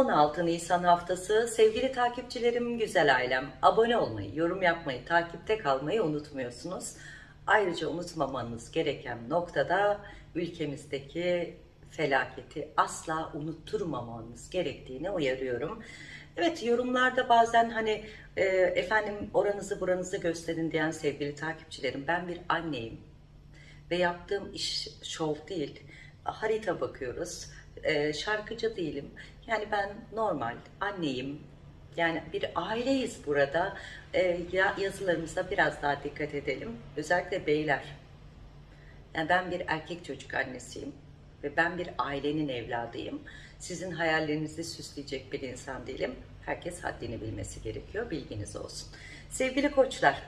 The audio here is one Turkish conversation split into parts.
16 Nisan haftası sevgili takipçilerim, güzel ailem abone olmayı, yorum yapmayı, takipte kalmayı unutmuyorsunuz. Ayrıca unutmamanız gereken noktada ülkemizdeki felaketi asla unutturmamanız gerektiğini uyarıyorum. Evet yorumlarda bazen hani e, efendim oranızı buranızı gösterin diyen sevgili takipçilerim ben bir anneyim ve yaptığım iş şov değil harita bakıyoruz e, şarkıcı değilim yani ben normal anneyim yani bir aileyiz burada e, ya yazılarımıza biraz daha dikkat edelim özellikle beyler yani ben bir erkek çocuk annesiyim ve ben bir ailenin evladıyım. Sizin hayallerinizi süsleyecek bir insan değilim. Herkes haddini bilmesi gerekiyor. Bilginiz olsun. Sevgili koçlar,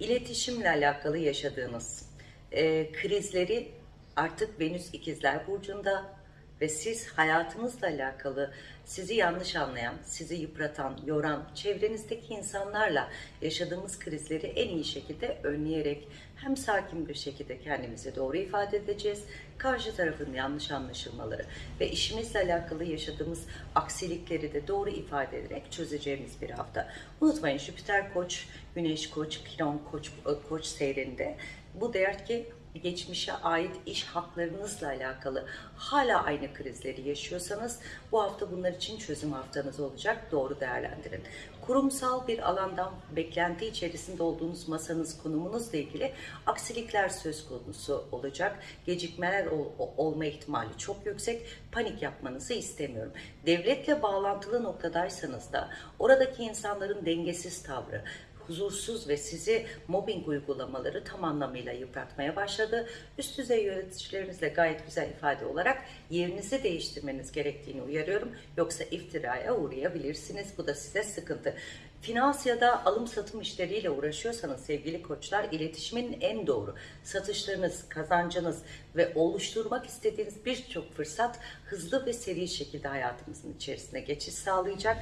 iletişimle alakalı yaşadığınız e, krizleri artık Venüs ikizler burcunda ve siz hayatınızla alakalı sizi yanlış anlayan, sizi yıpratan, yoran, çevrenizdeki insanlarla yaşadığımız krizleri en iyi şekilde önleyerek hem sakin bir şekilde kendimize doğru ifade edeceğiz, karşı tarafın yanlış anlaşılmaları ve işimizle alakalı yaşadığımız aksilikleri de doğru ifade ederek çözeceğimiz bir hafta. Unutmayın Jüpiter Koç, Güneş Koç, Kiron Koç, Koç seyrinde bu der ki geçmişe ait iş haklarınızla alakalı hala aynı krizleri yaşıyorsanız bu hafta bunlar için çözüm haftanız olacak. Doğru değerlendirin. Kurumsal bir alandan beklenti içerisinde olduğunuz masanız konumunuzla ilgili aksilikler söz konusu olacak. Gecikmeler ol, olma ihtimali çok yüksek. Panik yapmanızı istemiyorum. Devletle bağlantılı noktadaysanız da oradaki insanların dengesiz tavrı, huzursuz ve sizi mobbing uygulamaları tam anlamıyla yıpratmaya başladı. Üst düzey yöneticilerinizle gayet güzel ifade olarak yerinizi değiştirmeniz gerektiğini uyarıyorum. Yoksa iftiraya uğrayabilirsiniz. Bu da size sıkıntı. Finans ya da alım satım işleriyle uğraşıyorsanız sevgili koçlar iletişimin en doğru satışlarınız, kazancınız ve oluşturmak istediğiniz birçok fırsat hızlı ve seri şekilde hayatımızın içerisine geçiş sağlayacak.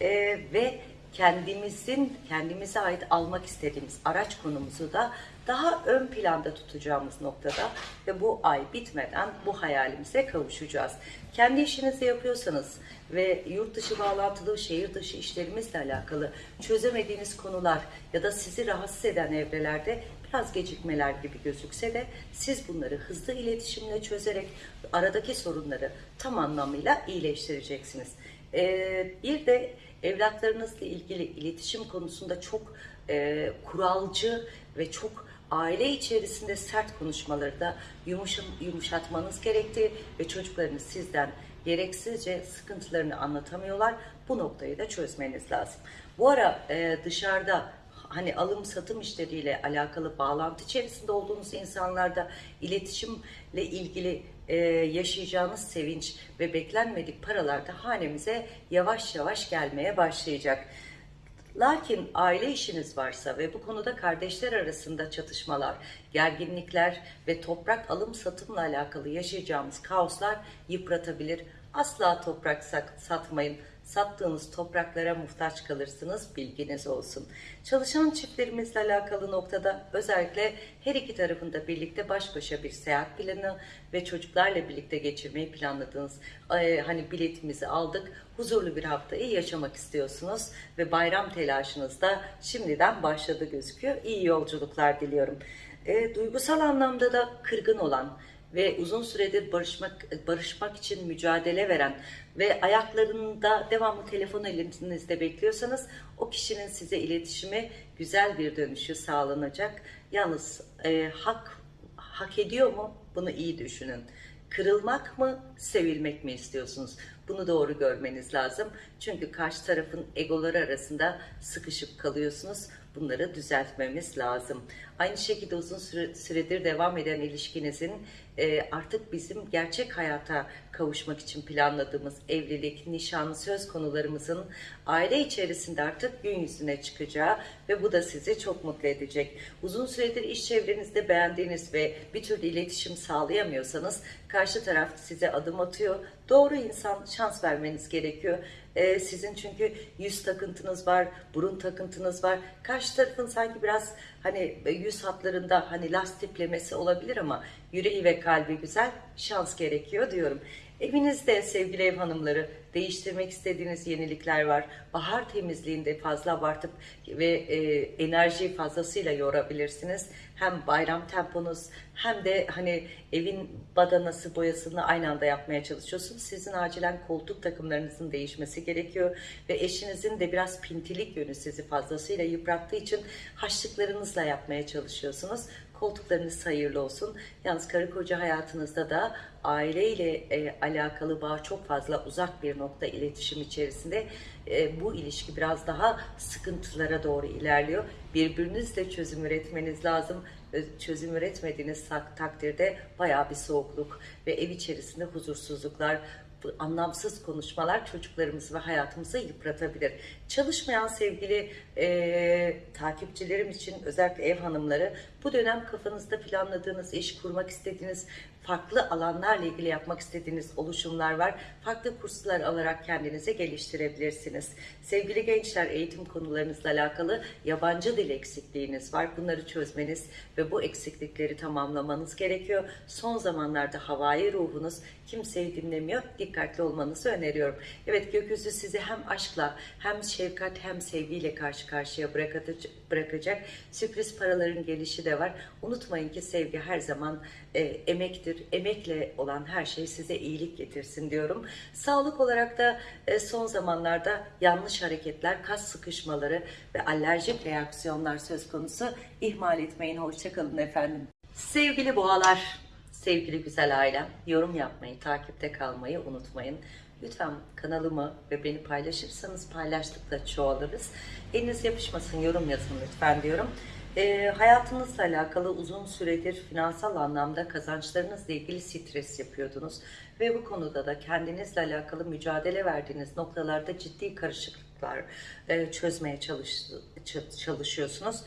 Ee, ve kendimizin kendimize ait almak istediğimiz araç konumuzu da daha ön planda tutacağımız noktada ve bu ay bitmeden bu hayalimize kavuşacağız. Kendi işinizi yapıyorsanız ve yurt dışı bağlantılı şehir dışı işlerimizle alakalı çözemediğiniz konular ya da sizi rahatsız eden evrelerde biraz gecikmeler gibi gözükse de siz bunları hızlı iletişimle çözerek aradaki sorunları tam anlamıyla iyileştireceksiniz. Ee, bir de evlatlarınızla ilgili iletişim konusunda çok e, kuralcı ve çok aile içerisinde sert konuşmaları da yumuşam, yumuşatmanız gerektiği ve çocuklarınız sizden gereksizce sıkıntılarını anlatamıyorlar. Bu noktayı da çözmeniz lazım. Bu ara e, dışarıda hani alım satım işleriyle alakalı bağlantı içerisinde olduğunuz insanlarda iletişimle ilgili e, yaşayacağınız sevinç ve beklenmedik paralar da hanemize yavaş yavaş gelmeye başlayacak. Lakin aile işiniz varsa ve bu konuda kardeşler arasında çatışmalar, gerginlikler ve toprak alım satımla alakalı yaşayacağımız kaoslar yıpratabilir. Asla toprak satmayın sattığınız topraklara muhtaç kalırsınız bilginiz olsun. Çalışan çiftlerimizle alakalı noktada özellikle her iki tarafında birlikte baş başa bir seyahat planı ve çocuklarla birlikte geçirmeyi planladığınız e, hani biletimizi aldık. Huzurlu bir haftayı yaşamak istiyorsunuz ve bayram telaşınız da şimdiden başladı gözüküyor. İyi yolculuklar diliyorum. E, duygusal anlamda da kırgın olan ve uzun süredir barışmak barışmak için mücadele veren ve ayaklarında devamlı telefon elinizde bekliyorsanız o kişinin size iletişimi güzel bir dönüşü sağlanacak. Yalnız e, hak hak ediyor mu? Bunu iyi düşünün. Kırılmak mı, sevilmek mi istiyorsunuz? Bunu doğru görmeniz lazım. Çünkü karşı tarafın egoları arasında sıkışıp kalıyorsunuz. Bunları düzeltmemiz lazım. Aynı şekilde uzun süredir devam eden ilişkinizin e, artık bizim gerçek hayata kavuşmak için planladığımız evlilik, nişan, söz konularımızın aile içerisinde artık gün yüzüne çıkacağı ve bu da sizi çok mutlu edecek. Uzun süredir iş çevrenizde beğendiğiniz ve bir türlü iletişim sağlayamıyorsanız karşı taraf size adım atıyor. Doğru insan şans vermeniz gerekiyor. Ee, sizin çünkü yüz takıntınız var, burun takıntınız var. Karşı tarafın sanki biraz hani yüz hatlarında hani lastiklemesi olabilir ama yüreği ve kalbi güzel şans gerekiyor diyorum. Evinizde sevgili ev hanımları değiştirmek istediğiniz yenilikler var. Bahar temizliğinde fazla abartıp ve e, enerjiyi fazlasıyla yorabilirsiniz. Hem bayram temponuz hem de hani evin badanası boyasını aynı anda yapmaya çalışıyorsunuz. Sizin acilen koltuk takımlarınızın değişmesi gerekiyor ve eşinizin de biraz pintilik yönü sizi fazlasıyla yıprattığı için haçlıklarınızla yapmaya çalışıyorsunuz. Koltuklarınız hayırlı olsun. Yalnız karı koca hayatınızda da aileyle e, alakalı bağ çok fazla uzak bir nokta iletişim içerisinde. E, bu ilişki biraz daha sıkıntılara doğru ilerliyor. Birbirinizle çözüm üretmeniz lazım. Ö- Çözüm üretmediğiniz tak- takdirde bayağı bir soğukluk ve ev içerisinde huzursuzluklar, bu anlamsız konuşmalar çocuklarımızı ve hayatımızı yıpratabilir. Çalışmayan sevgili e, takipçilerim için özellikle ev hanımları bu dönem kafanızda planladığınız iş kurmak istediğiniz farklı alanlarla ilgili yapmak istediğiniz oluşumlar var. Farklı kurslar alarak kendinizi geliştirebilirsiniz. Sevgili gençler eğitim konularınızla alakalı yabancı dil eksikliğiniz var. Bunları çözmeniz ve bu eksiklikleri tamamlamanız gerekiyor. Son zamanlarda havai ruhunuz kimseyi dinlemiyor. Dikkatli olmanızı öneriyorum. Evet gökyüzü sizi hem aşkla hem şefkat hem sevgiyle karşı karşıya bırakacak. Sürpriz paraların gelişi de var. Unutmayın ki sevgi her zaman e, emektir. Emekle olan her şey size iyilik getirsin diyorum. Sağlık olarak da e, son zamanlarda yanlış hareketler, kas sıkışmaları ve alerjik reaksiyonlar söz konusu. İhmal etmeyin. Hoşçakalın efendim. Sevgili boğalar, sevgili güzel ailem, yorum yapmayı, takipte kalmayı unutmayın. Lütfen kanalımı ve beni paylaşırsanız paylaştıkça çoğalırız. Eliniz yapışmasın, yorum yazın lütfen diyorum. E, hayatınızla alakalı uzun süredir finansal anlamda kazançlarınızla ilgili stres yapıyordunuz. Ve bu konuda da kendinizle alakalı mücadele verdiğiniz noktalarda ciddi karışıklıklar e, çözmeye çalış, çalışıyorsunuz.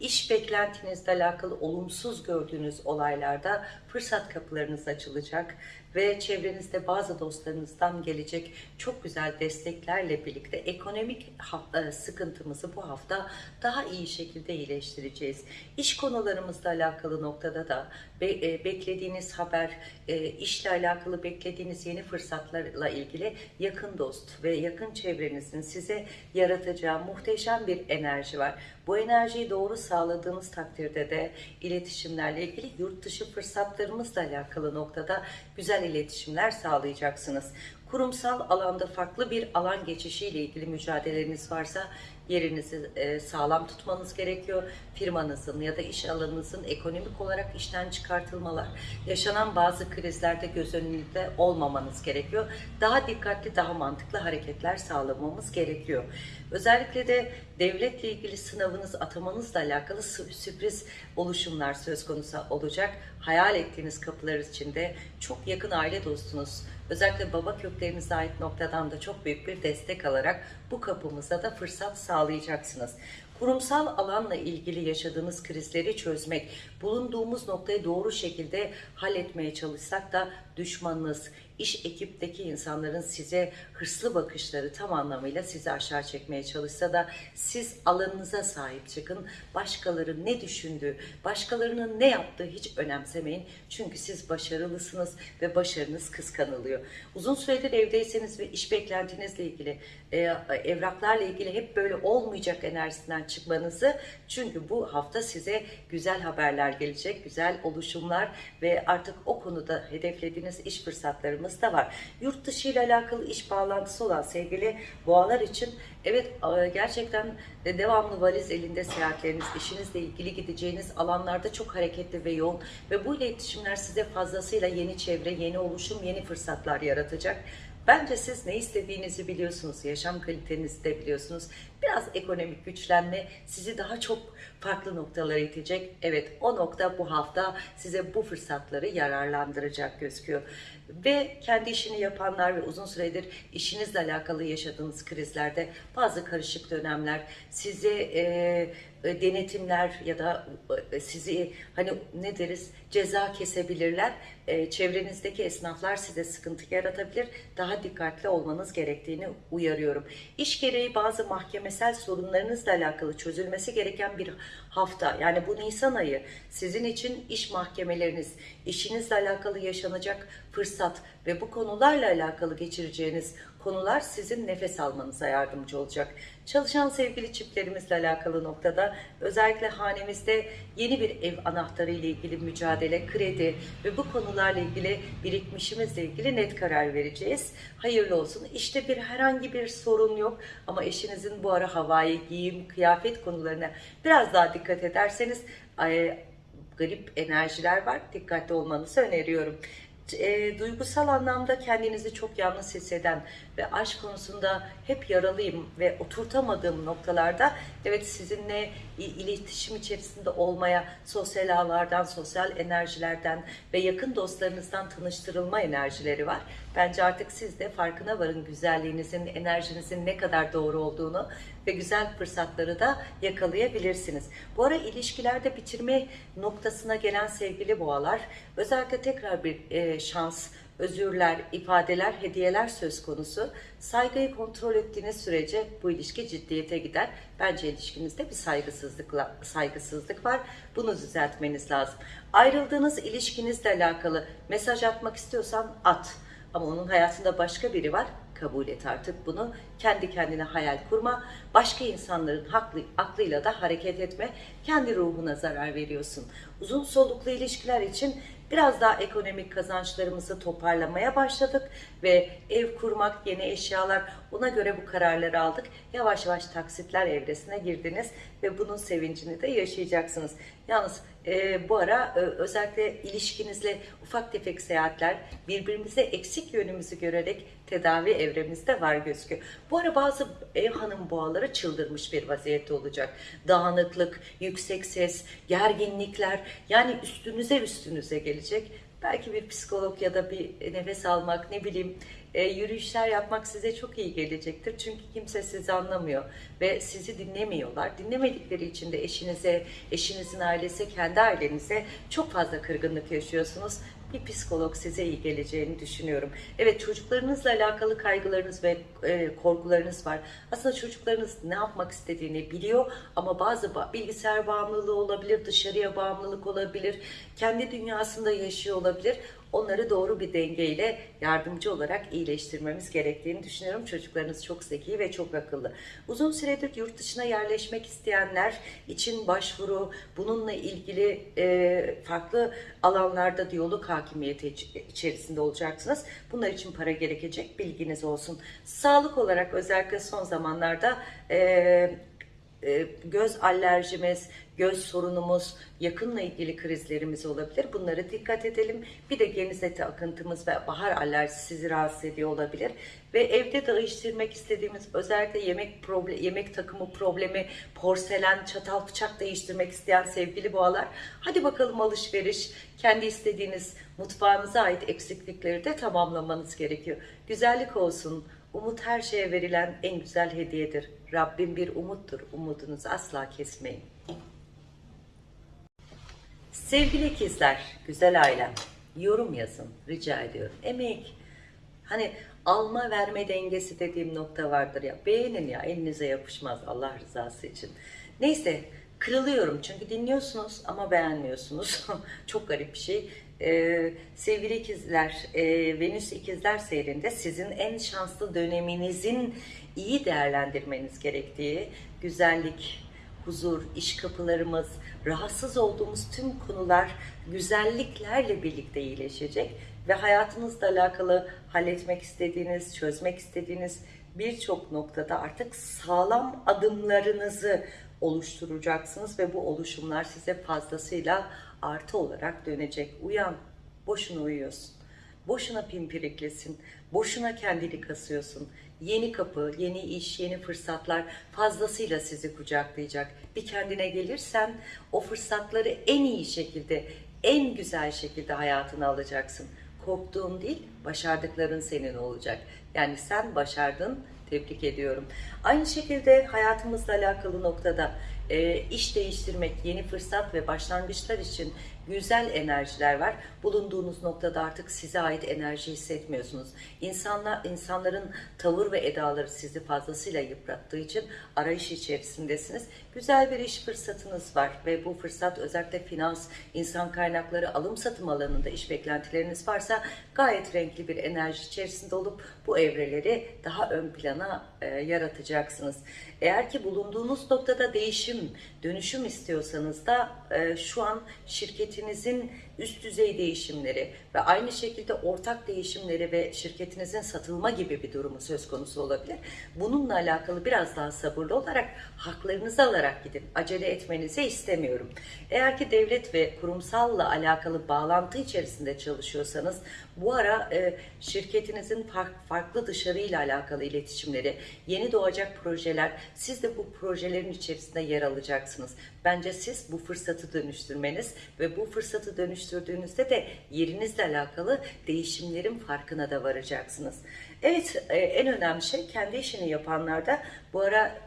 İş beklentinizle alakalı olumsuz gördüğünüz olaylarda fırsat kapılarınız açılacak ve çevrenizde bazı dostlarınızdan gelecek çok güzel desteklerle birlikte ekonomik e, sıkıntımızı bu hafta daha iyi şekilde iyileştireceğiz. İş konularımızla alakalı noktada da be- e, beklediğiniz haber, e, işle alakalı beklediğiniz yeni fırsatlarla ilgili yakın dost ve yakın çevrenizin size yaratacağı muhteşem bir enerji var. Bu enerjiyi doğru sağladığınız takdirde de iletişimlerle ilgili yurt dışı fırsatlarımızla alakalı noktada güzel iletişimler sağlayacaksınız. Kurumsal alanda farklı bir alan geçişiyle ilgili mücadeleniz varsa yerinizi e, sağlam tutmanız gerekiyor. Firmanızın ya da iş alanınızın ekonomik olarak işten çıkartılmalar, yaşanan bazı krizlerde göz önünde olmamanız gerekiyor. Daha dikkatli, daha mantıklı hareketler sağlamamız gerekiyor. Özellikle de devletle ilgili sınavınız, atamanızla alakalı sü- sürpriz oluşumlar söz konusu olacak. Hayal ettiğiniz kapılar içinde çok yakın aile dostunuz, özellikle baba köklerinize ait noktadan da çok büyük bir destek alarak bu kapımıza da fırsat sağlayacaksınız. Kurumsal alanla ilgili yaşadığınız krizleri çözmek, bulunduğumuz noktayı doğru şekilde halletmeye çalışsak da düşmanınız, iş ekipteki insanların size hırslı bakışları tam anlamıyla sizi aşağı çekmeye çalışsa da siz alanınıza sahip çıkın. Başkaları ne düşündüğü, başkalarının ne yaptığı hiç önemsemeyin. Çünkü siz başarılısınız ve başarınız kıskanılıyor. Uzun süredir evdeyseniz ve iş beklentinizle ilgili, e, evraklarla ilgili hep böyle olmayacak enerjisinden çıkmanızı çünkü bu hafta size güzel haberler gelecek, güzel oluşumlar ve artık o konuda hedeflediğiniz iş fırsatlarımız da var. Yurt dışı ile alakalı iş bağlantısı olan sevgili boğalar için evet gerçekten de devamlı valiz elinde seyahatleriniz, işinizle ilgili gideceğiniz alanlarda çok hareketli ve yoğun ve bu iletişimler size fazlasıyla yeni çevre, yeni oluşum, yeni fırsatlar yaratacak. Bence siz ne istediğinizi biliyorsunuz, yaşam kalitenizi de biliyorsunuz. Biraz ekonomik güçlenme sizi daha çok farklı noktalara itecek. Evet o nokta bu hafta size bu fırsatları yararlandıracak gözüküyor. Ve kendi işini yapanlar ve uzun süredir işinizle alakalı yaşadığınız krizlerde bazı karışık dönemler size e, e, denetimler ya da e, sizi hani ne deriz ceza kesebilirler. E, çevrenizdeki esnaflar size sıkıntı yaratabilir. Daha dikkatli olmanız gerektiğini uyarıyorum. İş gereği bazı mahkemesel sorunlarınızla alakalı çözülmesi gereken bir hafta. Yani bu Nisan ayı sizin için iş mahkemeleriniz, işinizle alakalı yaşanacak fırsat ve bu konularla alakalı geçireceğiniz konular sizin nefes almanıza yardımcı olacak. Çalışan sevgili çiftlerimizle alakalı noktada özellikle hanemizde yeni bir ev anahtarı ile ilgili mücadele, kredi ve bu konularla ilgili birikmişimizle ilgili net karar vereceğiz. Hayırlı olsun. İşte bir herhangi bir sorun yok ama eşinizin bu ara havai giyim, kıyafet konularına biraz daha dikkat ederseniz garip enerjiler var. Dikkatli olmanızı öneriyorum e, duygusal anlamda kendinizi çok yalnız hisseden ve aşk konusunda hep yaralıyım ve oturtamadığım noktalarda evet sizinle iletişim içerisinde olmaya sosyal ağlardan, sosyal enerjilerden ve yakın dostlarınızdan tanıştırılma enerjileri var. Bence artık siz de farkına varın güzelliğinizin, enerjinizin ne kadar doğru olduğunu ve güzel fırsatları da yakalayabilirsiniz. Bu ara ilişkilerde bitirme noktasına gelen sevgili boğalar özellikle tekrar bir e, şans, özürler, ifadeler, hediyeler söz konusu. Saygıyı kontrol ettiğiniz sürece bu ilişki ciddiyete gider. Bence ilişkinizde bir saygısızlıkla saygısızlık var. Bunu düzeltmeniz lazım. Ayrıldığınız ilişkinizle alakalı mesaj atmak istiyorsan at. Ama onun hayatında başka biri var kabul et artık bunu. Kendi kendine hayal kurma. Başka insanların haklı, aklıyla da hareket etme. Kendi ruhuna zarar veriyorsun. Uzun soluklu ilişkiler için biraz daha ekonomik kazançlarımızı toparlamaya başladık ve ev kurmak, yeni eşyalar ona göre bu kararları aldık. Yavaş yavaş taksitler evresine girdiniz ve bunun sevincini de yaşayacaksınız. Yalnız e, bu ara e, özellikle ilişkinizle ufak tefek seyahatler birbirimize eksik yönümüzü görerek tedavi evremizde var gözüküyor. Bu ara bazı ev hanım boğaları çıldırmış bir vaziyette olacak. Dağınıklık, yüksek ses, gerginlikler yani üstünüze üstünüze gelecek. Belki bir psikolog ya da bir nefes almak ne bileyim e, yürüyüşler yapmak size çok iyi gelecektir. Çünkü kimse sizi anlamıyor ve sizi dinlemiyorlar. Dinlemedikleri için de eşinize, eşinizin ailesi, kendi ailenize çok fazla kırgınlık yaşıyorsunuz bir psikolog size iyi geleceğini düşünüyorum. Evet çocuklarınızla alakalı kaygılarınız ve e, korkularınız var. Aslında çocuklarınız ne yapmak istediğini biliyor ama bazı bilgisayar bağımlılığı olabilir, dışarıya bağımlılık olabilir, kendi dünyasında yaşıyor olabilir onları doğru bir dengeyle yardımcı olarak iyileştirmemiz gerektiğini düşünüyorum. Çocuklarınız çok zeki ve çok akıllı. Uzun süredir yurt dışına yerleşmek isteyenler için başvuru, bununla ilgili e, farklı alanlarda diyalog hakimiyeti içerisinde olacaksınız. Bunlar için para gerekecek bilginiz olsun. Sağlık olarak özellikle son zamanlarda e, göz alerjimiz, göz sorunumuz, yakınla ilgili krizlerimiz olabilir. Bunlara dikkat edelim. Bir de geniz eti akıntımız ve bahar alerjisi sizi rahatsız ediyor olabilir. Ve evde değiştirmek istediğimiz özellikle yemek problem, yemek takımı problemi, porselen, çatal, bıçak değiştirmek isteyen sevgili boğalar. Hadi bakalım alışveriş, kendi istediğiniz mutfağınıza ait eksiklikleri de tamamlamanız gerekiyor. Güzellik olsun, Umut her şeye verilen en güzel hediyedir. Rabbim bir umuttur. Umudunuzu asla kesmeyin. Sevgili ikizler, güzel ailem, yorum yazın rica ediyorum. Emek, hani alma verme dengesi dediğim nokta vardır ya. Beğenin ya elinize yapışmaz Allah rızası için. Neyse kırılıyorum çünkü dinliyorsunuz ama beğenmiyorsunuz. Çok garip bir şey. Ee, sevgili ikizler, e, Venüs ikizler seyrinde sizin en şanslı döneminizin iyi değerlendirmeniz gerektiği güzellik, huzur, iş kapılarımız, rahatsız olduğumuz tüm konular güzelliklerle birlikte iyileşecek ve hayatınızla alakalı halletmek istediğiniz, çözmek istediğiniz birçok noktada artık sağlam adımlarınızı oluşturacaksınız ve bu oluşumlar size fazlasıyla artı olarak dönecek. Uyan, boşuna uyuyorsun. Boşuna pimpiriklesin, boşuna kendini kasıyorsun. Yeni kapı, yeni iş, yeni fırsatlar fazlasıyla sizi kucaklayacak. Bir kendine gelirsen o fırsatları en iyi şekilde, en güzel şekilde hayatına alacaksın. Korktuğun değil, başardıkların senin olacak. Yani sen başardın, tebrik ediyorum. Aynı şekilde hayatımızla alakalı noktada e, iş değiştirmek, yeni fırsat ve başlangıçlar için güzel enerjiler var. Bulunduğunuz noktada artık size ait enerji hissetmiyorsunuz. İnsanlar, insanların tavır ve edaları sizi fazlasıyla yıprattığı için arayış içerisindesiniz. Güzel bir iş fırsatınız var ve bu fırsat özellikle finans, insan kaynakları, alım satım alanında iş beklentileriniz varsa gayet renkli bir enerji içerisinde olup bu evreleri daha ön plana e, yaratacaksınız. Eğer ki bulunduğunuz noktada değişim, dönüşüm istiyorsanız da e, şu an şirketinizin üst düzey değişimleri ve aynı şekilde ortak değişimleri ve şirketinizin satılma gibi bir durumu söz konusu olabilir. Bununla alakalı biraz daha sabırlı olarak haklarınızı alarak gidin. Acele etmenizi istemiyorum. Eğer ki devlet ve kurumsalla alakalı bağlantı içerisinde çalışıyorsanız bu ara e, şirketinizin fark, farklı dışarıyla alakalı iletişimleri, yeni doğacak projeler, siz de bu projelerin içerisinde yer alacaksınız. Bence siz bu fırsatı dönüştürmeniz ve bu fırsatı dönüştürdüğünüzde de yerinizle alakalı değişimlerin farkına da varacaksınız. Evet, e, en önemli şey kendi işini yapanlarda bu ara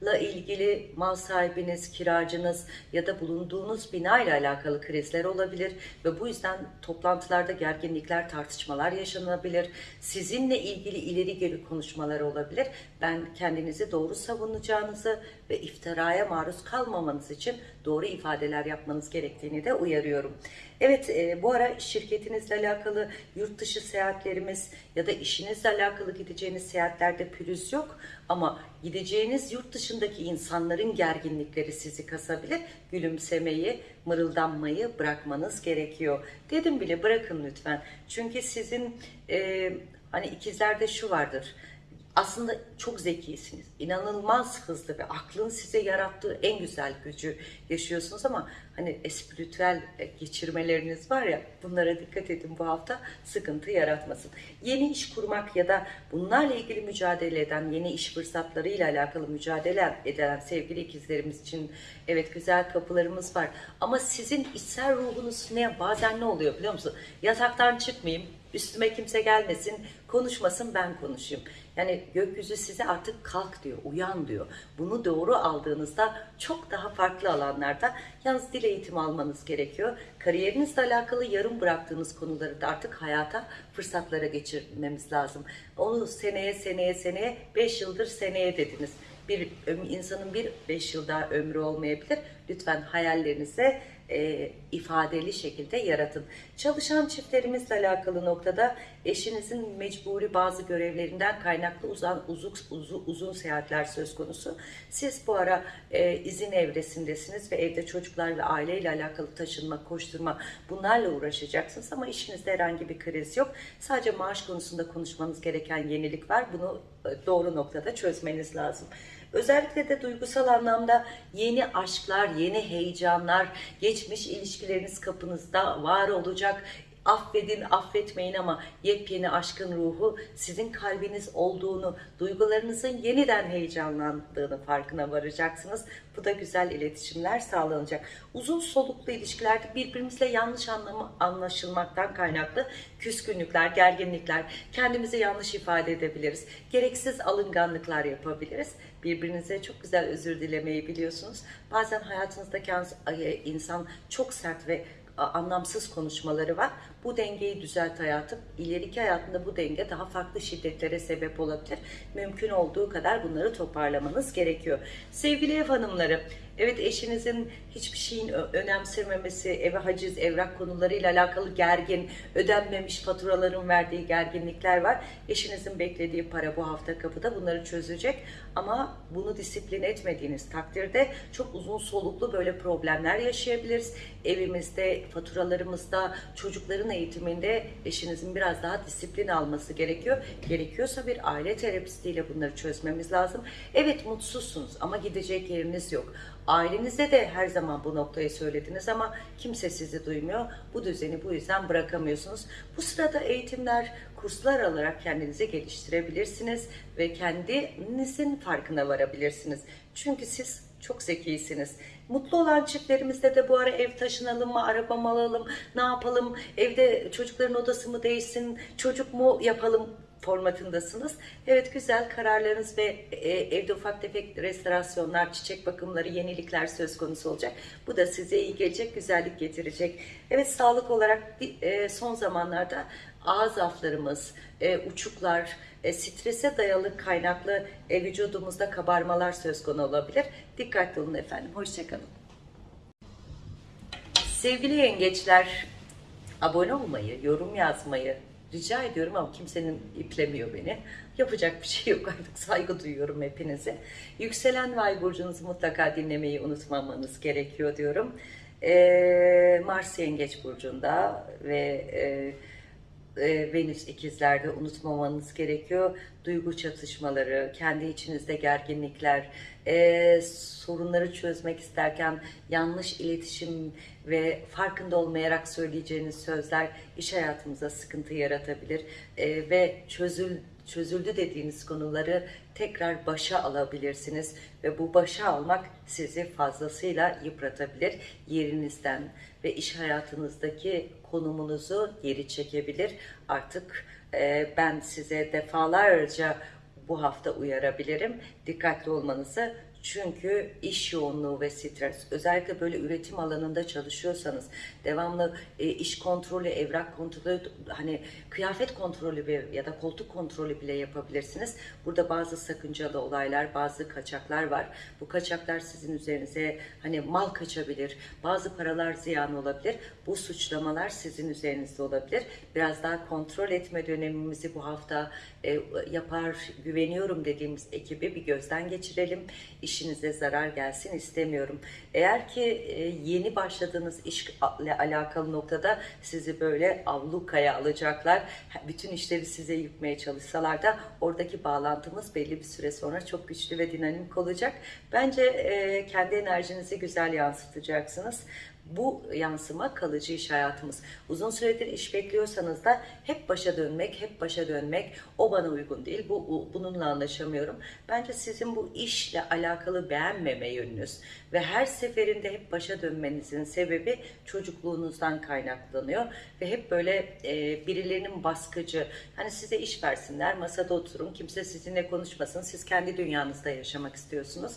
mekanla ilgili mal sahibiniz, kiracınız ya da bulunduğunuz bina ile alakalı krizler olabilir ve bu yüzden toplantılarda gerginlikler, tartışmalar yaşanabilir. Sizinle ilgili ileri geri konuşmalar olabilir. Ben kendinizi doğru savunacağınızı ve iftiraya maruz kalmamanız için doğru ifadeler yapmanız gerektiğini de uyarıyorum. Evet e, bu ara şirketinizle alakalı yurt dışı seyahatlerimiz ya da işinizle alakalı gideceğiniz seyahatlerde pürüz yok ama gideceğiniz yurt dışındaki insanların gerginlikleri sizi kasabilir. Gülümsemeyi, mırıldanmayı bırakmanız gerekiyor. Dedim bile bırakın lütfen. Çünkü sizin e, hani ikizlerde şu vardır aslında çok zekisiniz. İnanılmaz hızlı ve aklın size yarattığı en güzel gücü yaşıyorsunuz ama hani espritüel geçirmeleriniz var ya bunlara dikkat edin bu hafta sıkıntı yaratmasın. Yeni iş kurmak ya da bunlarla ilgili mücadele eden yeni iş fırsatlarıyla alakalı mücadele eden sevgili ikizlerimiz için evet güzel kapılarımız var. Ama sizin içsel ruhunuz ne bazen ne oluyor biliyor musun? Yataktan çıkmayayım, üstüme kimse gelmesin, konuşmasın ben konuşayım. Yani gökyüzü size artık kalk diyor, uyan diyor. Bunu doğru aldığınızda çok daha farklı alanlarda yalnız dil eğitimi almanız gerekiyor. Kariyerinizle alakalı yarım bıraktığınız konuları da artık hayata fırsatlara geçirmemiz lazım. Onu seneye seneye seneye 5 yıldır seneye dediniz. Bir insanın bir 5 yıl daha ömrü olmayabilir. Lütfen hayallerinize e, ifadeli şekilde yaratın. Çalışan çiftlerimizle alakalı noktada eşinizin mecburi bazı görevlerinden kaynaklı uzun, uzun, uzun, uzun seyahatler söz konusu. Siz bu ara e, izin evresindesiniz ve evde çocuklar ve aileyle alakalı taşınma, koşturma bunlarla uğraşacaksınız ama işinizde herhangi bir kriz yok. Sadece maaş konusunda konuşmanız gereken yenilik var. Bunu e, doğru noktada çözmeniz lazım. Özellikle de duygusal anlamda yeni aşklar, yeni heyecanlar, geçmiş ilişkileriniz kapınızda var olacak. Affedin, affetmeyin ama yepyeni aşkın ruhu sizin kalbiniz olduğunu, duygularınızın yeniden heyecanlandığını farkına varacaksınız. Bu da güzel iletişimler sağlanacak. Uzun soluklu ilişkilerde birbirimizle yanlış anlamı anlaşılmaktan kaynaklı küskünlükler, gerginlikler, kendimizi yanlış ifade edebiliriz. Gereksiz alınganlıklar yapabiliriz. Birbirinize çok güzel özür dilemeyi biliyorsunuz. Bazen hayatınızdaki insan çok sert ve anlamsız konuşmaları var. Bu dengeyi düzelt hayatım. İleriki hayatında bu denge daha farklı şiddetlere sebep olabilir. Mümkün olduğu kadar bunları toparlamanız gerekiyor. Sevgili ev hanımları, Evet eşinizin hiçbir şeyin önemsememesi, eve haciz, evrak konularıyla alakalı gergin, ödenmemiş faturaların verdiği gerginlikler var. Eşinizin beklediği para bu hafta kapıda bunları çözecek. Ama bunu disiplin etmediğiniz takdirde çok uzun soluklu böyle problemler yaşayabiliriz. Evimizde, faturalarımızda, çocukların eğitiminde eşinizin biraz daha disiplin alması gerekiyor. Gerekiyorsa bir aile terapistiyle bunları çözmemiz lazım. Evet mutsuzsunuz ama gidecek yeriniz yok. Ailenizde de her zaman bu noktayı söylediniz ama kimse sizi duymuyor. Bu düzeni bu yüzden bırakamıyorsunuz. Bu sırada eğitimler, kurslar alarak kendinizi geliştirebilirsiniz ve kendinizin farkına varabilirsiniz. Çünkü siz çok zekisiniz. Mutlu olan çiftlerimizde de bu ara ev taşınalım mı, araba mı alalım, ne yapalım, evde çocukların odası mı değişsin, çocuk mu yapalım formatındasınız. Evet güzel kararlarınız ve e, evde ufak tefek restorasyonlar, çiçek bakımları, yenilikler söz konusu olacak. Bu da size iyi gelecek, güzellik getirecek. Evet sağlık olarak e, son zamanlarda ağız zaflarımız, e, uçuklar, e, strese dayalı kaynaklı e, vücudumuzda kabarmalar söz konusu olabilir. Dikkatli olun efendim. Hoşçakalın. Sevgili yengeçler, abone olmayı, yorum yazmayı rica ediyorum ama kimsenin iplemiyor beni. Yapacak bir şey yok artık saygı duyuyorum hepinize. Yükselen Vay burcunuzu mutlaka dinlemeyi unutmamanız gerekiyor diyorum. Ee, Mars Yengeç burcunda ve e, e, Venüs ikizlerde unutmamanız gerekiyor. Duygu çatışmaları, kendi içinizde gerginlikler, e, sorunları çözmek isterken yanlış iletişim ve farkında olmayarak söyleyeceğiniz sözler iş hayatımıza sıkıntı yaratabilir E, ve çözül çözüldü dediğiniz konuları tekrar başa alabilirsiniz ve bu başa almak sizi fazlasıyla yıpratabilir yerinizden ve iş hayatınızdaki konumunuzu geri çekebilir. Artık e, ben size defalarca bu hafta uyarabilirim. Dikkatli olmanızı çünkü iş yoğunluğu ve stres, özellikle böyle üretim alanında çalışıyorsanız, devamlı e, iş kontrolü, evrak kontrolü, hani kıyafet kontrolü ya da koltuk kontrolü bile yapabilirsiniz. Burada bazı sakıncalı olaylar, bazı kaçaklar var. Bu kaçaklar sizin üzerinize hani mal kaçabilir, bazı paralar ziyan olabilir. Bu suçlamalar sizin üzerinizde olabilir. Biraz daha kontrol etme dönemimizi bu hafta e, yapar, güveniyorum dediğimiz ekibi bir gözden geçirelim. İşinize zarar gelsin istemiyorum. Eğer ki e, yeni başladığınız işle alakalı noktada sizi böyle avlukaya alacaklar. Bütün işleri size yıkmaya çalışsalar da oradaki bağlantımız belli bir süre sonra çok güçlü ve dinamik olacak. Bence e, kendi enerjinizi güzel yansıtacaksınız. Bu yansıma kalıcı iş hayatımız. Uzun süredir iş bekliyorsanız da hep başa dönmek, hep başa dönmek o bana uygun değil. Bu bu- bununla anlaşamıyorum. Bence sizin bu işle alakalı beğenmeme yönünüz ve her seferinde hep başa dönmenizin sebebi çocukluğunuzdan kaynaklanıyor ve hep böyle e, birilerinin baskıcı hani size iş versinler, masada oturun, kimse sizinle konuşmasın. Siz kendi dünyanızda yaşamak istiyorsunuz.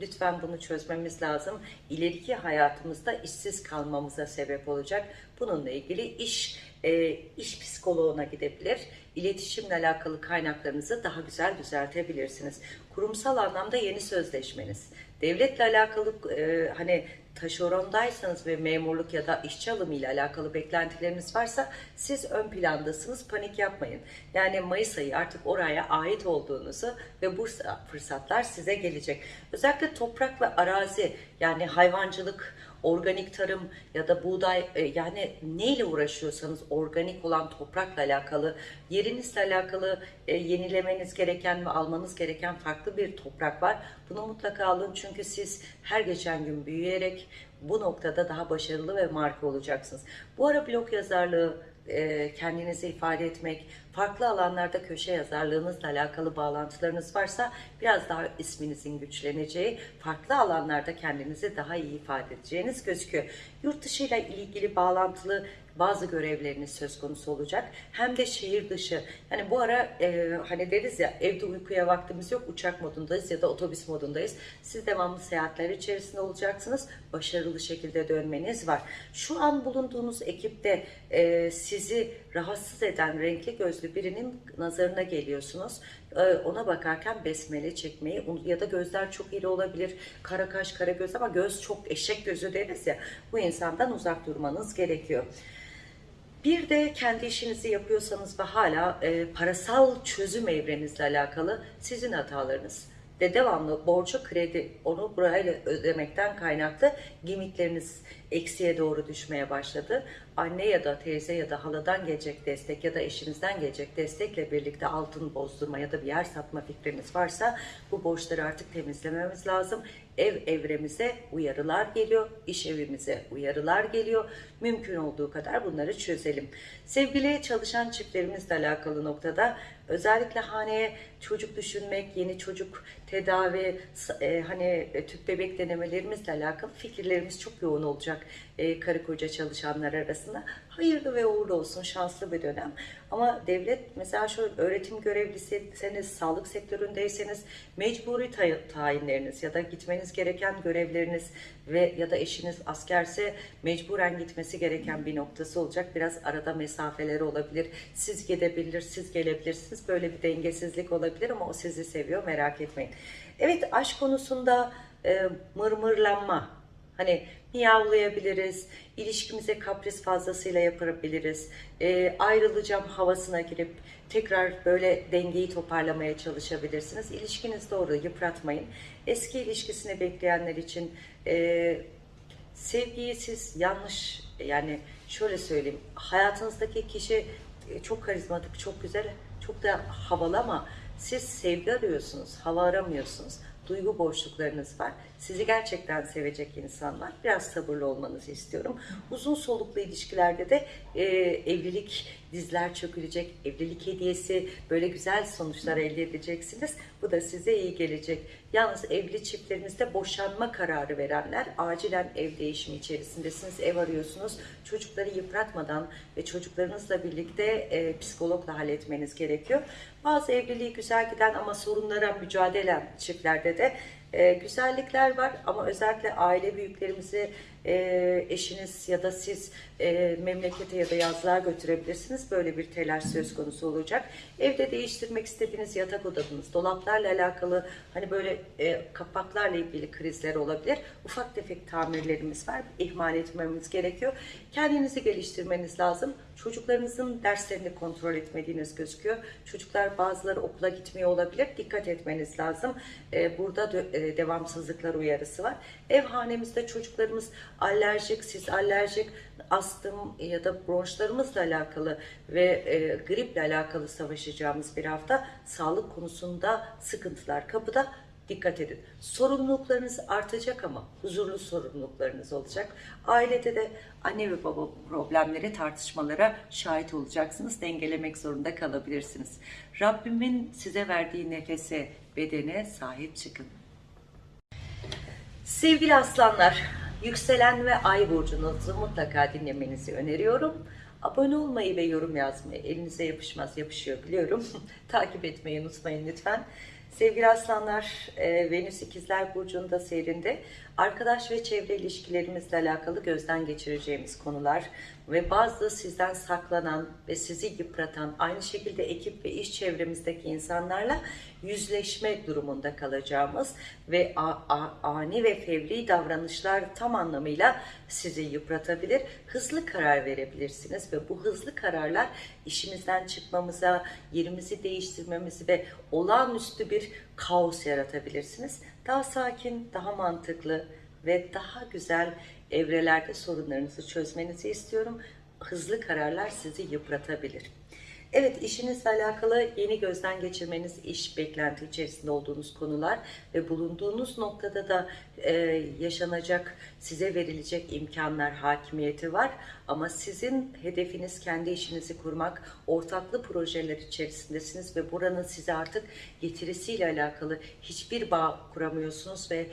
Lütfen bunu çözmemiz lazım. İleriki hayatımızda işsiz kalmamıza sebep olacak. Bununla ilgili iş e, iş psikoloğuna gidebilir. İletişimle alakalı kaynaklarınızı daha güzel düzeltebilirsiniz. Kurumsal anlamda yeni sözleşmeniz, devletle alakalı e, hani taşerondaysanız ve memurluk ya da işçi alımı ile alakalı beklentileriniz varsa siz ön plandasınız panik yapmayın. Yani Mayıs ayı artık oraya ait olduğunuzu ve bu fırsatlar size gelecek. Özellikle toprak ve arazi yani hayvancılık, organik tarım ya da buğday e, yani neyle uğraşıyorsanız organik olan toprakla alakalı yerinizle alakalı e, yenilemeniz gereken ve almanız gereken farklı bir toprak var. Bunu mutlaka alın çünkü siz her geçen gün büyüyerek bu noktada daha başarılı ve marka olacaksınız. Bu ara blog yazarlığı e, kendinizi ifade etmek, farklı alanlarda köşe yazarlığınızla alakalı bağlantılarınız varsa biraz daha isminizin güçleneceği, farklı alanlarda kendinizi daha iyi ifade edeceğiniz gözüküyor. Yurt dışı ile ilgili bağlantılı bazı görevleriniz söz konusu olacak. Hem de şehir dışı. Yani bu ara e, hani deriz ya evde uykuya vaktimiz yok uçak modundayız ya da otobüs modundayız. Siz devamlı seyahatler içerisinde olacaksınız. Başarılı şekilde dönmeniz var. Şu an bulunduğunuz ekipte e, sizi rahatsız eden renkli gözlü birinin nazarına geliyorsunuz. E, ona bakarken besmele çekmeyi ya da gözler çok iri olabilir. Kara kaş, kara göz ama göz çok eşek gözü deriz ya. Bu insandan uzak durmanız gerekiyor. Bir de kendi işinizi yapıyorsanız ve hala e, parasal çözüm evrenizle alakalı sizin hatalarınız ve devamlı borcu kredi onu burayla ödemekten kaynaklı limitleriniz eksiye doğru düşmeye başladı. Anne ya da teyze ya da haladan gelecek destek ya da eşinizden gelecek destekle birlikte altın bozdurma ya da bir yer satma fikriniz varsa bu borçları artık temizlememiz lazım. Ev evremize uyarılar geliyor, iş evimize uyarılar geliyor. Mümkün olduğu kadar bunları çözelim. Sevgili çalışan çiftlerimizle alakalı noktada özellikle haneye çocuk düşünmek, yeni çocuk tedavi, e, hani tüp bebek denemelerimizle alakalı fikirlerimiz çok yoğun olacak e, karı koca çalışanlar arasında. hayırlı ve uğurlu olsun, şanslı bir dönem. Ama devlet mesela şöyle öğretim görevlisiyseniz, sağlık sektöründeyseniz mecburi tay- tayinleriniz ya da gitmeniz gereken görevleriniz ve ya da eşiniz askerse mecburen gitmesi gereken bir noktası olacak. Biraz arada mesafeleri olabilir. Siz gidebilir, siz gelebilirsiniz. Böyle bir dengesizlik olabilir ama o sizi seviyor merak etmeyin. Evet aşk konusunda e, mırmırlanma, Hani miyavlayabiliriz, ilişkimize kapris fazlasıyla yapabiliriz, e, ayrılacağım havasına girip tekrar böyle dengeyi toparlamaya çalışabilirsiniz. İlişkiniz doğru, yıpratmayın. Eski ilişkisini bekleyenler için e, sevgiyi siz yanlış, yani şöyle söyleyeyim, hayatınızdaki kişi e, çok karizmatik, çok güzel, çok da havalı ama siz sevgi arıyorsunuz, hava aramıyorsunuz duygu boşluklarınız var. Sizi gerçekten sevecek insanlar. Biraz sabırlı olmanızı istiyorum. Uzun soluklu ilişkilerde de e, evlilik dizler çökülecek, evlilik hediyesi böyle güzel sonuçlar elde edeceksiniz. Bu da size iyi gelecek. Yalnız evli çiftlerinizde boşanma kararı verenler acilen ev değişimi içerisindesiniz. Ev arıyorsunuz. Çocukları yıpratmadan ve çocuklarınızla birlikte e, psikologla halletmeniz gerekiyor. Bazı evliliği güzel giden ama sorunlara mücadele çiftlerde de e, güzellikler var. Ama özellikle aile büyüklerimizi e, eşiniz ya da siz e, memlekete ya da yazlığa götürebilirsiniz. Böyle bir telaş söz konusu olacak. Evde değiştirmek istediğiniz yatak odanız, dolaplarla alakalı hani böyle e, kapaklarla ilgili krizler olabilir. Ufak tefek tamirlerimiz var. İhmal etmemiz gerekiyor. Kendinizi geliştirmeniz lazım. Çocuklarınızın derslerini kontrol etmediğiniz gözüküyor. Çocuklar bazıları okula gitmiyor olabilir. Dikkat etmeniz lazım. E, burada e, devamsızlıklar uyarısı var. Ev hanemizde çocuklarımız alerjik, siz alerjik, astım ya da bronşlarımızla alakalı ve e, griple alakalı savaşacağımız bir hafta sağlık konusunda sıkıntılar kapıda. Dikkat edin. Sorumluluklarınız artacak ama huzurlu sorumluluklarınız olacak. Ailede de anne ve baba problemleri, tartışmalara şahit olacaksınız. Dengelemek zorunda kalabilirsiniz. Rabbimin size verdiği nefese, bedene sahip çıkın. Sevgili aslanlar, yükselen ve ay burcunuzu mutlaka dinlemenizi öneriyorum. Abone olmayı ve yorum yazmayı elinize yapışmaz yapışıyor biliyorum. Takip etmeyi unutmayın lütfen. Sevgili aslanlar, e, Venüs ikizler burcunda seyrinde arkadaş ve çevre ilişkilerimizle alakalı gözden geçireceğimiz konular ve bazı sizden saklanan ve sizi yıpratan aynı şekilde ekip ve iş çevremizdeki insanlarla yüzleşme durumunda kalacağımız ve ani ve fevri davranışlar tam anlamıyla sizi yıpratabilir. Hızlı karar verebilirsiniz ve bu hızlı kararlar işimizden çıkmamıza, yerimizi değiştirmemizi ve olağanüstü bir kaos yaratabilirsiniz. Daha sakin, daha mantıklı ve daha güzel evrelerde sorunlarınızı çözmenizi istiyorum. Hızlı kararlar sizi yıpratabilir. Evet işinizle alakalı yeni gözden geçirmeniz, iş beklenti içerisinde olduğunuz konular ve bulunduğunuz noktada da e, yaşanacak, size verilecek imkanlar, hakimiyeti var. Ama sizin hedefiniz kendi işinizi kurmak, ortaklı projeler içerisindesiniz ve buranın size artık getirisiyle alakalı hiçbir bağ kuramıyorsunuz ve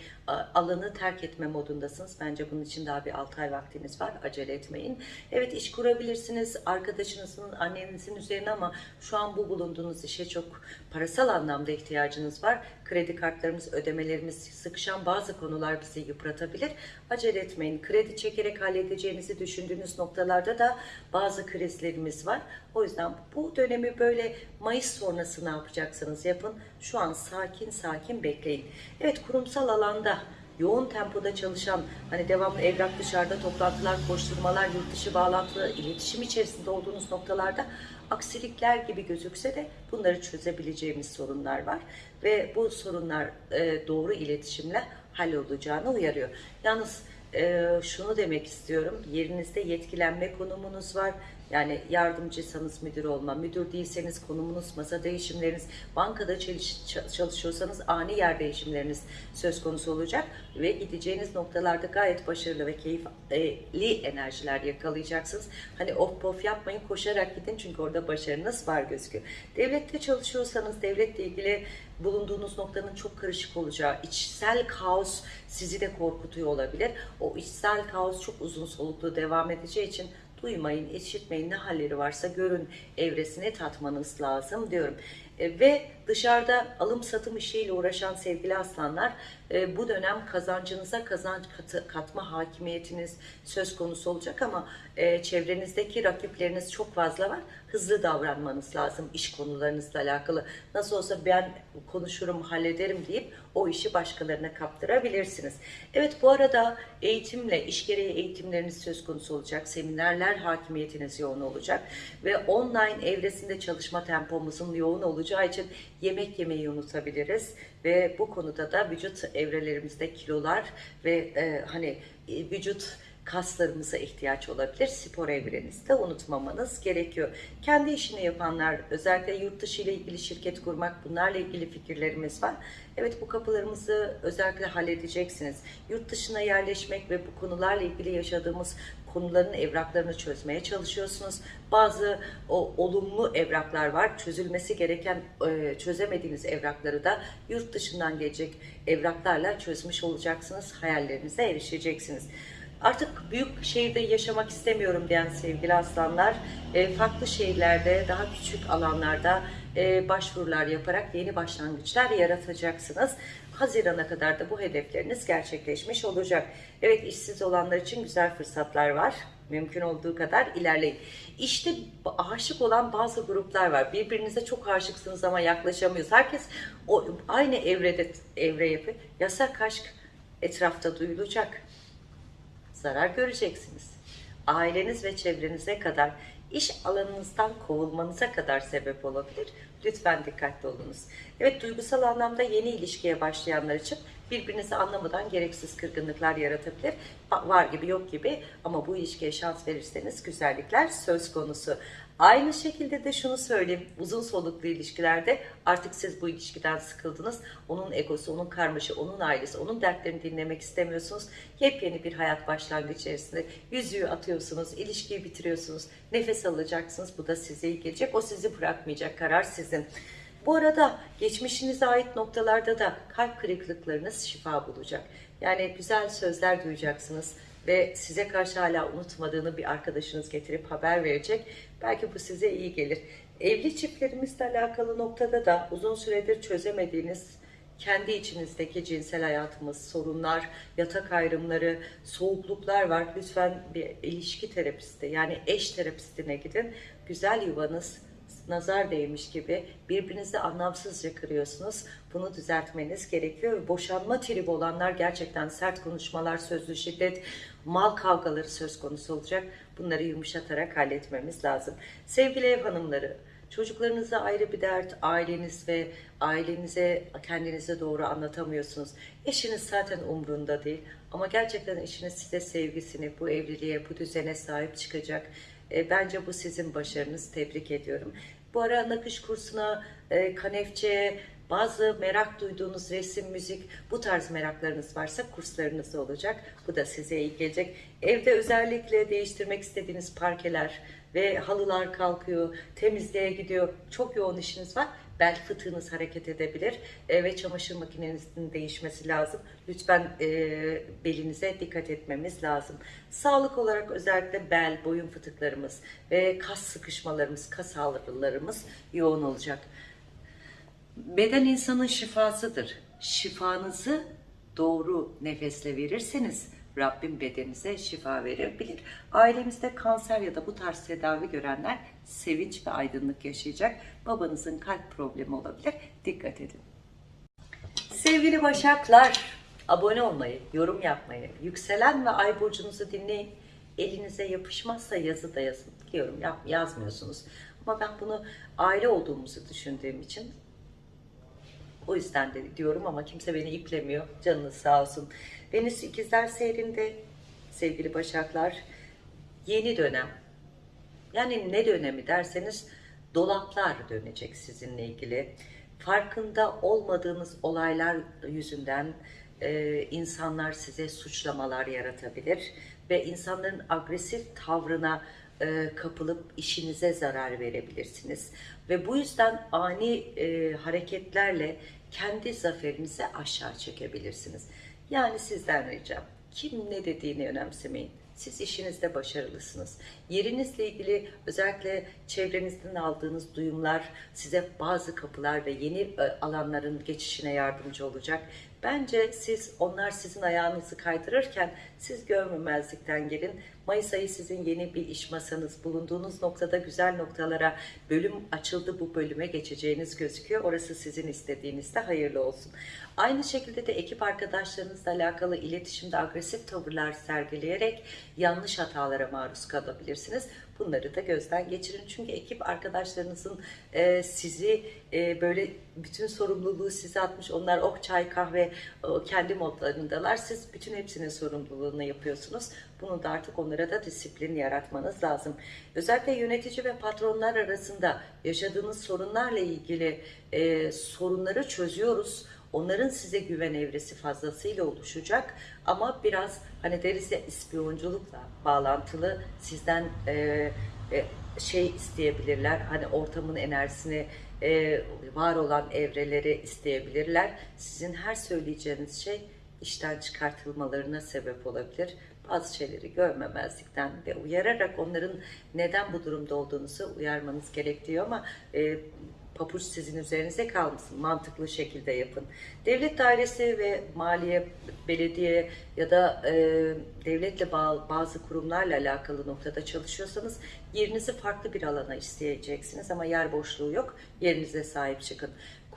alanı terk etme modundasınız. Bence bunun için daha bir 6 ay vaktiniz var. Acele etmeyin. Evet iş kurabilirsiniz arkadaşınızın, annenizin üzerine ama şu an bu bulunduğunuz işe çok parasal anlamda ihtiyacınız var. Kredi kartlarımız, ödemelerimiz sıkışan bazı konular bizi yıpratabilir. Acele etmeyin. Kredi çekerek halledeceğinizi düşündüğünüz noktalarda da bazı krizlerimiz var. O yüzden bu dönemi böyle Mayıs sonrası ne yapacaksınız yapın. Şu an sakin sakin bekleyin. Evet kurumsal alanda yoğun tempoda çalışan, hani devamlı evrak dışarıda toplantılar, koşturmalar, yurt dışı bağlantılı, iletişim içerisinde olduğunuz noktalarda aksilikler gibi gözükse de bunları çözebileceğimiz sorunlar var. Ve bu sorunlar e, doğru iletişimle hallolacağını uyarıyor. Yalnız e, şunu demek istiyorum, yerinizde yetkilenme konumunuz var. Yani yardımcıysanız müdür olma, müdür değilseniz konumunuz, masa değişimleriniz, bankada çalış- çalışıyorsanız ani yer değişimleriniz söz konusu olacak ve gideceğiniz noktalarda gayet başarılı ve keyifli enerjiler yakalayacaksınız. Hani of pof yapmayın, koşarak gidin çünkü orada başarınız var gözüküyor. Devlette çalışıyorsanız devletle ilgili bulunduğunuz noktanın çok karışık olacağı, içsel kaos sizi de korkutuyor olabilir. O içsel kaos çok uzun soluklu devam edeceği için duymayın, işitmeyin ne halleri varsa görün evresini tatmanız lazım diyorum. E, ve dışarıda alım satım işiyle uğraşan sevgili aslanlar e, bu dönem kazancınıza kazanç katı, katma hakimiyetiniz söz konusu olacak ama e, çevrenizdeki rakipleriniz çok fazla var. Hızlı davranmanız lazım iş konularınızla alakalı. Nasıl olsa ben konuşurum, hallederim deyip o işi başkalarına kaptırabilirsiniz. Evet bu arada eğitimle, iş gereği eğitimleriniz söz konusu olacak. Seminerler hakimiyetiniz yoğun olacak. Ve online evresinde çalışma tempomuzun yoğun olacağı için yemek yemeyi unutabiliriz. Ve bu konuda da vücut evrelerimizde kilolar ve e, hani e, vücut kaslarımıza ihtiyaç olabilir. Spor evrenizde unutmamanız gerekiyor. Kendi işini yapanlar, özellikle yurt dışı ile ilgili şirket kurmak, bunlarla ilgili fikirlerimiz var. Evet bu kapılarımızı özellikle halledeceksiniz. Yurt dışına yerleşmek ve bu konularla ilgili yaşadığımız konuların evraklarını çözmeye çalışıyorsunuz. Bazı o olumlu evraklar var. Çözülmesi gereken e, çözemediğiniz evrakları da yurt dışından gelecek evraklarla çözmüş olacaksınız. Hayallerinize erişeceksiniz. Artık büyük şehirde yaşamak istemiyorum diyen sevgili aslanlar, e, farklı şehirlerde, daha küçük alanlarda e, başvurular yaparak yeni başlangıçlar yaratacaksınız. Hazirana kadar da bu hedefleriniz gerçekleşmiş olacak. Evet işsiz olanlar için güzel fırsatlar var. Mümkün olduğu kadar ilerleyin. İşte aşık olan bazı gruplar var. Birbirinize çok aşıksınız ama yaklaşamıyoruz. Herkes o aynı evrede evre yapıyor. Yasak aşk etrafta duyulacak zarar göreceksiniz. Aileniz ve çevrenize kadar iş alanınızdan kovulmanıza kadar sebep olabilir. Lütfen dikkatli olunuz. Evet duygusal anlamda yeni ilişkiye başlayanlar için birbirinizi anlamadan gereksiz kırgınlıklar yaratabilir. Var gibi yok gibi ama bu ilişkiye şans verirseniz güzellikler söz konusu. Aynı şekilde de şunu söyleyeyim. Uzun soluklu ilişkilerde artık siz bu ilişkiden sıkıldınız. Onun egosu, onun karmaşı, onun ailesi, onun dertlerini dinlemek istemiyorsunuz. Yepyeni bir hayat başlangıcı içerisinde yüzüğü atıyorsunuz, ilişkiyi bitiriyorsunuz. Nefes alacaksınız. Bu da size iyi gelecek. O sizi bırakmayacak. Karar sizin. Bu arada geçmişinize ait noktalarda da kalp kırıklıklarınız şifa bulacak. Yani güzel sözler duyacaksınız ve size karşı hala unutmadığını bir arkadaşınız getirip haber verecek. Belki bu size iyi gelir. Evli çiftlerimizle alakalı noktada da uzun süredir çözemediğiniz kendi içinizdeki cinsel hayatımız, sorunlar, yatak ayrımları, soğukluklar var. Lütfen bir ilişki terapisti yani eş terapistine gidin. Güzel yuvanız nazar değmiş gibi birbirinizi anlamsızca kırıyorsunuz. Bunu düzeltmeniz gerekiyor. Boşanma tribi olanlar gerçekten sert konuşmalar, sözlü şiddet, mal kavgaları söz konusu olacak. Bunları yumuşatarak halletmemiz lazım. Sevgili ev hanımları, Çocuklarınıza ayrı bir dert, aileniz ve ailenize kendinize doğru anlatamıyorsunuz. Eşiniz zaten umrunda değil ama gerçekten eşiniz size sevgisini, bu evliliğe, bu düzene sahip çıkacak. E, bence bu sizin başarınız. Tebrik ediyorum. Bu ara nakış kursuna, e, kanefçe, bazı merak duyduğunuz resim, müzik, bu tarz meraklarınız varsa kurslarınız olacak. Bu da size iyi gelecek. Evde özellikle değiştirmek istediğiniz parkeler ve halılar kalkıyor, temizliğe gidiyor. Çok yoğun işiniz var. Bel fıtığınız hareket edebilir e, ve çamaşır makinenizin değişmesi lazım. Lütfen e, belinize dikkat etmemiz lazım. Sağlık olarak özellikle bel, boyun fıtıklarımız ve kas sıkışmalarımız, kas ağrılarımız yoğun olacak. Beden insanın şifasıdır. Şifanızı doğru nefesle verirseniz Rabbim bedeninize şifa verebilir. Ailemizde kanser ya da bu tarz tedavi görenler sevinç ve aydınlık yaşayacak. Babanızın kalp problemi olabilir. Dikkat edin. Sevgili Başaklar, abone olmayı, yorum yapmayı, yükselen ve ay burcunuzu dinleyin. Elinize yapışmazsa yazı da yazın. Biliyorum yap, yazmıyorsunuz. Ama ben bunu aile olduğumuzu düşündüğüm için o yüzden de diyorum ama kimse beni iplemiyor. Canınız sağ olsun. Venüs ikizler seyrinde sevgili başaklar yeni dönem. Yani ne dönemi derseniz dolaplar dönecek sizinle ilgili. Farkında olmadığınız olaylar yüzünden e, insanlar size suçlamalar yaratabilir ve insanların agresif tavrına e, kapılıp işinize zarar verebilirsiniz. Ve bu yüzden ani e, hareketlerle kendi zaferinizi aşağı çekebilirsiniz. Yani sizden ricam kim ne dediğini önemsemeyin. Siz işinizde başarılısınız. Yerinizle ilgili özellikle çevrenizden aldığınız duyumlar size bazı kapılar ve yeni e, alanların geçişine yardımcı olacak. Bence siz onlar sizin ayağınızı kaydırırken siz görmemezlikten gelin. Mayıs ayı sizin yeni bir iş masanız bulunduğunuz noktada güzel noktalara bölüm açıldı bu bölüme geçeceğiniz gözüküyor. Orası sizin istediğinizde hayırlı olsun. Aynı şekilde de ekip arkadaşlarınızla alakalı iletişimde agresif tavırlar sergileyerek yanlış hatalara maruz kalabilirsiniz. Bunları da gözden geçirin. Çünkü ekip arkadaşlarınızın e, sizi e, böyle bütün sorumluluğu size atmış. Onlar ok, çay, kahve o, kendi modlarındalar. Siz bütün hepsinin sorumluluğunu yapıyorsunuz. Bunu da artık onlara da disiplin yaratmanız lazım. Özellikle yönetici ve patronlar arasında yaşadığınız sorunlarla ilgili e, sorunları çözüyoruz. Onların size güven evresi fazlasıyla oluşacak ama biraz hani deriz ya ispiyonculukla bağlantılı sizden e, e, şey isteyebilirler. Hani ortamın enerjisini e, var olan evreleri isteyebilirler. Sizin her söyleyeceğiniz şey işten çıkartılmalarına sebep olabilir. Bazı şeyleri görmemezlikten ve uyararak onların neden bu durumda olduğunuzu uyarmanız gerekiyor ama e, papuç sizin üzerinize kalmasın. Mantıklı şekilde yapın. Devlet dairesi ve maliye, belediye ya da e, devletle bazı kurumlarla alakalı noktada çalışıyorsanız yerinizi farklı bir alana isteyeceksiniz ama yer boşluğu yok. Yerinize sahip çıkın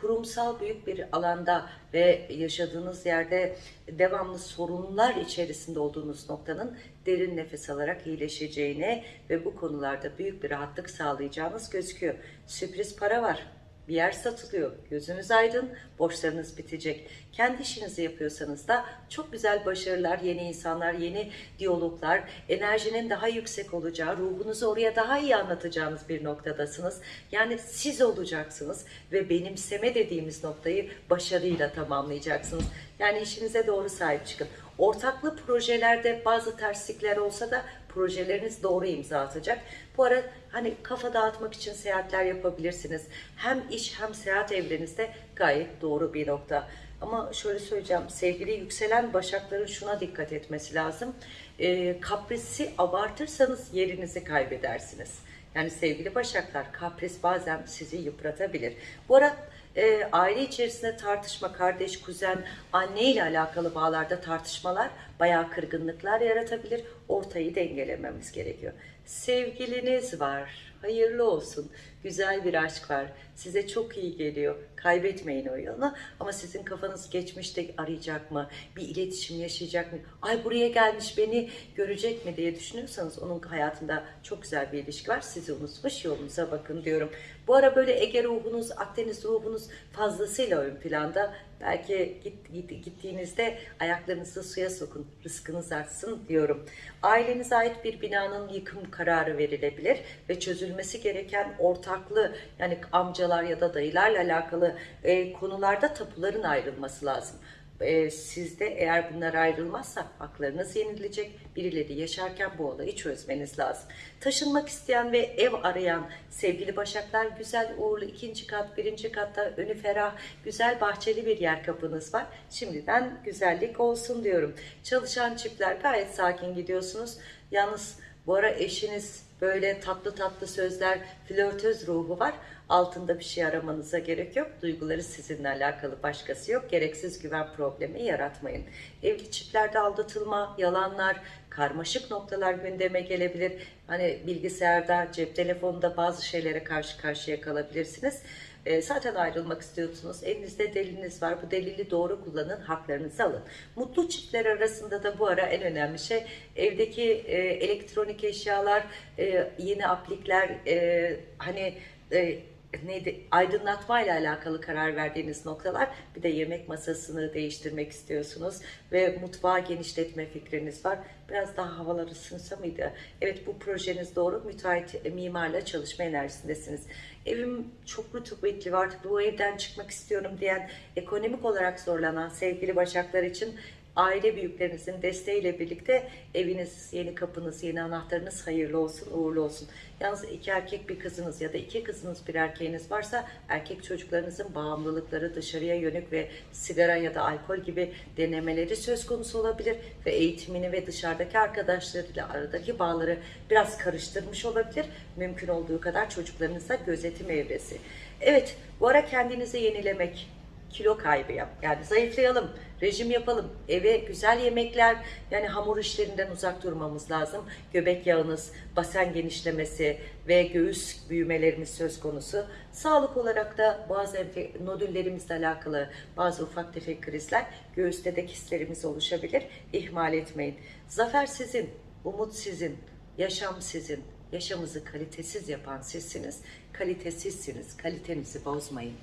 kurumsal büyük bir alanda ve yaşadığınız yerde devamlı sorunlar içerisinde olduğunuz noktanın derin nefes alarak iyileşeceğine ve bu konularda büyük bir rahatlık sağlayacağınız gözüküyor. Sürpriz para var. Bir yer satılıyor. Gözünüz aydın, borçlarınız bitecek. Kendi işinizi yapıyorsanız da çok güzel başarılar, yeni insanlar, yeni diyaloglar, enerjinin daha yüksek olacağı, ruhunuzu oraya daha iyi anlatacağınız bir noktadasınız. Yani siz olacaksınız ve benimseme dediğimiz noktayı başarıyla tamamlayacaksınız. Yani işinize doğru sahip çıkın. Ortaklı projelerde bazı terslikler olsa da projeleriniz doğru imza atacak. Bu ara hani kafa dağıtmak için seyahatler yapabilirsiniz. Hem iş hem seyahat evrenizde gayet doğru bir nokta. Ama şöyle söyleyeceğim, sevgili yükselen başakların şuna dikkat etmesi lazım. E, kaprisi abartırsanız yerinizi kaybedersiniz. Yani sevgili başaklar, kapris bazen sizi yıpratabilir. Bu arada e, aile içerisinde tartışma, kardeş, kuzen, anne ile alakalı bağlarda tartışmalar bayağı kırgınlıklar yaratabilir. Ortayı dengelememiz gerekiyor. Sevgiliniz var. Hayırlı olsun. Güzel bir aşk var. Size çok iyi geliyor. Kaybetmeyin o yolu. Ama sizin kafanız geçmişte arayacak mı? Bir iletişim yaşayacak mı? Ay buraya gelmiş beni görecek mi diye düşünüyorsanız onun hayatında çok güzel bir ilişki var. Sizi unutmuş yolunuza bakın diyorum. Bu ara böyle Ege ruhunuz, Akdeniz ruhunuz fazlasıyla ön planda. Belki git, git, gittiğinizde ayaklarınızı suya sokun, rızkınız artsın diyorum. Ailenize ait bir binanın yıkım kararı verilebilir ve çözülmesi gereken ortaklı yani amcalar ya da dayılarla alakalı e, konularda tapuların ayrılması lazım e, sizde eğer bunlar ayrılmazsa haklarınız yenilecek. Birileri yaşarken bu olayı çözmeniz lazım. Taşınmak isteyen ve ev arayan sevgili başaklar güzel uğurlu ikinci kat, birinci katta önü ferah, güzel bahçeli bir yer kapınız var. Şimdiden güzellik olsun diyorum. Çalışan çiftler gayet sakin gidiyorsunuz. Yalnız bu ara eşiniz böyle tatlı tatlı sözler, flörtöz ruhu var. Altında bir şey aramanıza gerek yok. Duyguları sizinle alakalı başkası yok. Gereksiz güven problemi yaratmayın. Evli çiftlerde aldatılma, yalanlar, karmaşık noktalar gündeme gelebilir. Hani bilgisayarda, cep telefonunda bazı şeylere karşı karşıya kalabilirsiniz. E, zaten ayrılmak istiyorsunuz. Elinizde deliliniz var. Bu delili doğru kullanın. Haklarınızı alın. Mutlu çiftler arasında da bu ara en önemli şey evdeki e, elektronik eşyalar, e, yeni aplikler, e, hani e, neydi aydınlatma ile alakalı karar verdiğiniz noktalar bir de yemek masasını değiştirmek istiyorsunuz ve mutfağı genişletme fikriniz var. Biraz daha havalar ısınsa mıydı? Evet bu projeniz doğru. Müteahhit e, mimarla çalışma enerjisindesiniz. Evim çok rutubetli var. Bu evden çıkmak istiyorum diyen ekonomik olarak zorlanan sevgili başaklar için aile büyüklerinizin desteğiyle birlikte eviniz, yeni kapınız, yeni anahtarınız hayırlı olsun, uğurlu olsun. Yalnız iki erkek bir kızınız ya da iki kızınız bir erkeğiniz varsa erkek çocuklarınızın bağımlılıkları dışarıya yönük ve sigara ya da alkol gibi denemeleri söz konusu olabilir ve eğitimini ve dışarıdaki arkadaşlarıyla aradaki bağları biraz karıştırmış olabilir. Mümkün olduğu kadar çocuklarınıza gözetim evresi. Evet, bu ara kendinizi yenilemek, kilo kaybı yap. Yani zayıflayalım, rejim yapalım, eve güzel yemekler, yani hamur işlerinden uzak durmamız lazım. Göbek yağınız, basen genişlemesi ve göğüs büyümelerimiz söz konusu. Sağlık olarak da bazı nodüllerimizle alakalı bazı ufak tefek krizler, göğüste de kistlerimiz oluşabilir. İhmal etmeyin. Zafer sizin, umut sizin, yaşam sizin. Yaşamınızı kalitesiz yapan sizsiniz. Kalitesizsiniz. Kalitenizi bozmayın.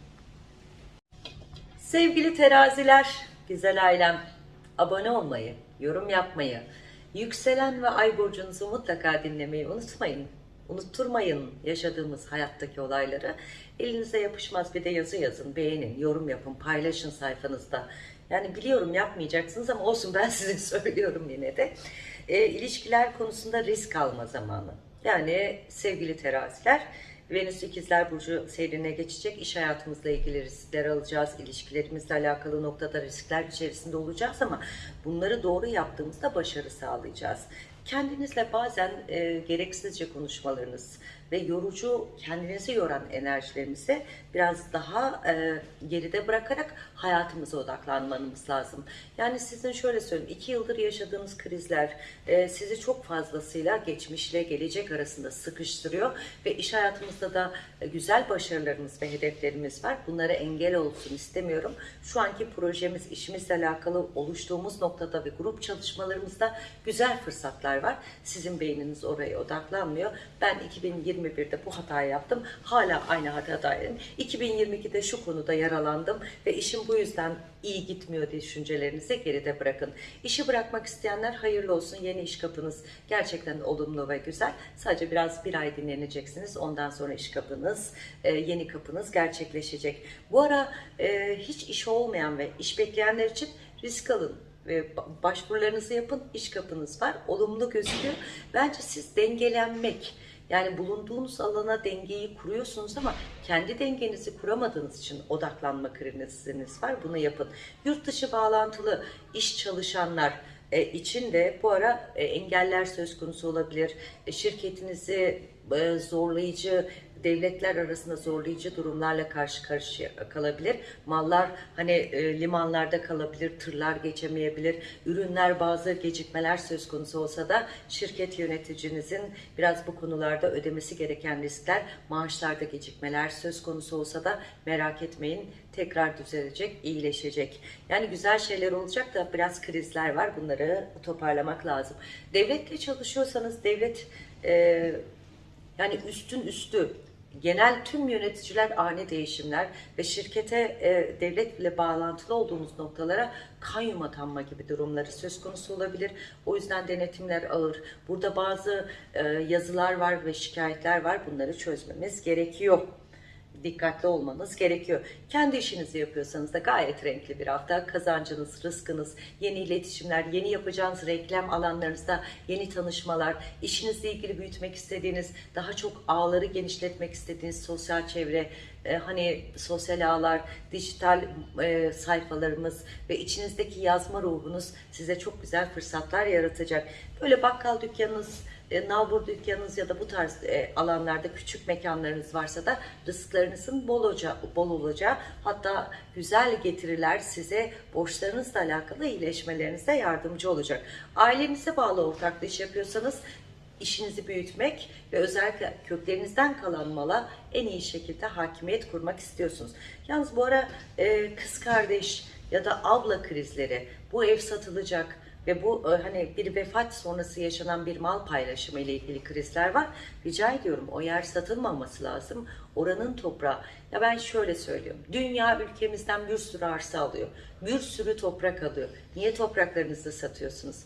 Sevgili teraziler, güzel ailem, abone olmayı, yorum yapmayı, yükselen ve ay burcunuzu mutlaka dinlemeyi unutmayın. Unutturmayın yaşadığımız hayattaki olayları. Elinize yapışmaz bir de yazı yazın, beğenin, yorum yapın, paylaşın sayfanızda. Yani biliyorum yapmayacaksınız ama olsun ben size söylüyorum yine de. E, ilişkiler konusunda risk alma zamanı. Yani sevgili teraziler, Venüs ikizler burcu seyrine geçecek. İş hayatımızla ilgili riskler alacağız. İlişkilerimizle alakalı noktada riskler içerisinde olacağız ama bunları doğru yaptığımızda başarı sağlayacağız. Kendinizle bazen e, gereksizce konuşmalarınız ve yorucu, kendinizi yoran enerjilerimizi biraz daha e, geride bırakarak hayatımıza odaklanmanız lazım. Yani sizin şöyle söyleyeyim, iki yıldır yaşadığınız krizler e, sizi çok fazlasıyla geçmişle gelecek arasında sıkıştırıyor ve iş hayatımızda da e, güzel başarılarımız ve hedeflerimiz var. Bunlara engel olsun istemiyorum. Şu anki projemiz, işimizle alakalı oluştuğumuz noktada ve grup çalışmalarımızda güzel fırsatlar var. Sizin beyniniz oraya odaklanmıyor. Ben 2021'de bu hatayı yaptım. Hala aynı hatadayım. 2022'de şu konuda yaralandım ve işim bu yüzden iyi gitmiyor düşüncelerinizi geride bırakın. İşi bırakmak isteyenler hayırlı olsun. Yeni iş kapınız gerçekten olumlu ve güzel. Sadece biraz bir ay dinleneceksiniz. Ondan sonra iş kapınız, e, yeni kapınız gerçekleşecek. Bu ara e, hiç iş olmayan ve iş bekleyenler için risk alın ve başvurularınızı yapın. İş kapınız var. Olumlu gözüküyor. Bence siz dengelenmek, yani bulunduğunuz alana dengeyi kuruyorsunuz ama kendi dengenizi kuramadığınız için odaklanma kriziniz var. Bunu yapın. Yurt dışı bağlantılı iş çalışanlar e, için de bu ara e, engeller söz konusu olabilir. E, şirketinizi zorlayıcı devletler arasında zorlayıcı durumlarla karşı karşıya kalabilir. Mallar hani e, limanlarda kalabilir, tırlar geçemeyebilir. Ürünler bazı gecikmeler söz konusu olsa da şirket yöneticinizin biraz bu konularda ödemesi gereken riskler, maaşlarda gecikmeler söz konusu olsa da merak etmeyin tekrar düzelecek, iyileşecek. Yani güzel şeyler olacak da biraz krizler var. Bunları toparlamak lazım. Devletle çalışıyorsanız devlet e, yani üstün üstü genel tüm yöneticiler ani değişimler ve şirkete e, devletle bağlantılı olduğumuz noktalara kayyum atanma gibi durumları söz konusu olabilir. O yüzden denetimler ağır. Burada bazı e, yazılar var ve şikayetler var. Bunları çözmemiz gerekiyor dikkatli olmanız gerekiyor. Kendi işinizi yapıyorsanız da gayet renkli bir hafta. Kazancınız, rızkınız, yeni iletişimler, yeni yapacağınız reklam alanlarınızda yeni tanışmalar, işinizle ilgili büyütmek istediğiniz, daha çok ağları genişletmek istediğiniz sosyal çevre, e, hani sosyal ağlar, dijital e, sayfalarımız ve içinizdeki yazma ruhunuz size çok güzel fırsatlar yaratacak. Böyle bakkal dükkanınız, e, nalbur dükkanınız ya da bu tarz e, alanlarda küçük mekanlarınız varsa da rızıklarınızın bol, olacağı, bol olacağı hatta güzel getiriler size borçlarınızla alakalı iyileşmelerinize yardımcı olacak. Ailenize bağlı ortaklı iş yapıyorsanız işinizi büyütmek ve özellikle köklerinizden kalan mala en iyi şekilde hakimiyet kurmak istiyorsunuz. Yalnız bu ara e, kız kardeş ya da abla krizleri, bu ev satılacak, ve bu e, hani bir vefat sonrası yaşanan bir mal paylaşımı ile ilgili krizler var. Rica ediyorum o yer satılmaması lazım. Oranın toprağı. Ya ben şöyle söylüyorum. Dünya ülkemizden bir sürü arsa alıyor. Bir sürü toprak alıyor. Niye topraklarınızı satıyorsunuz?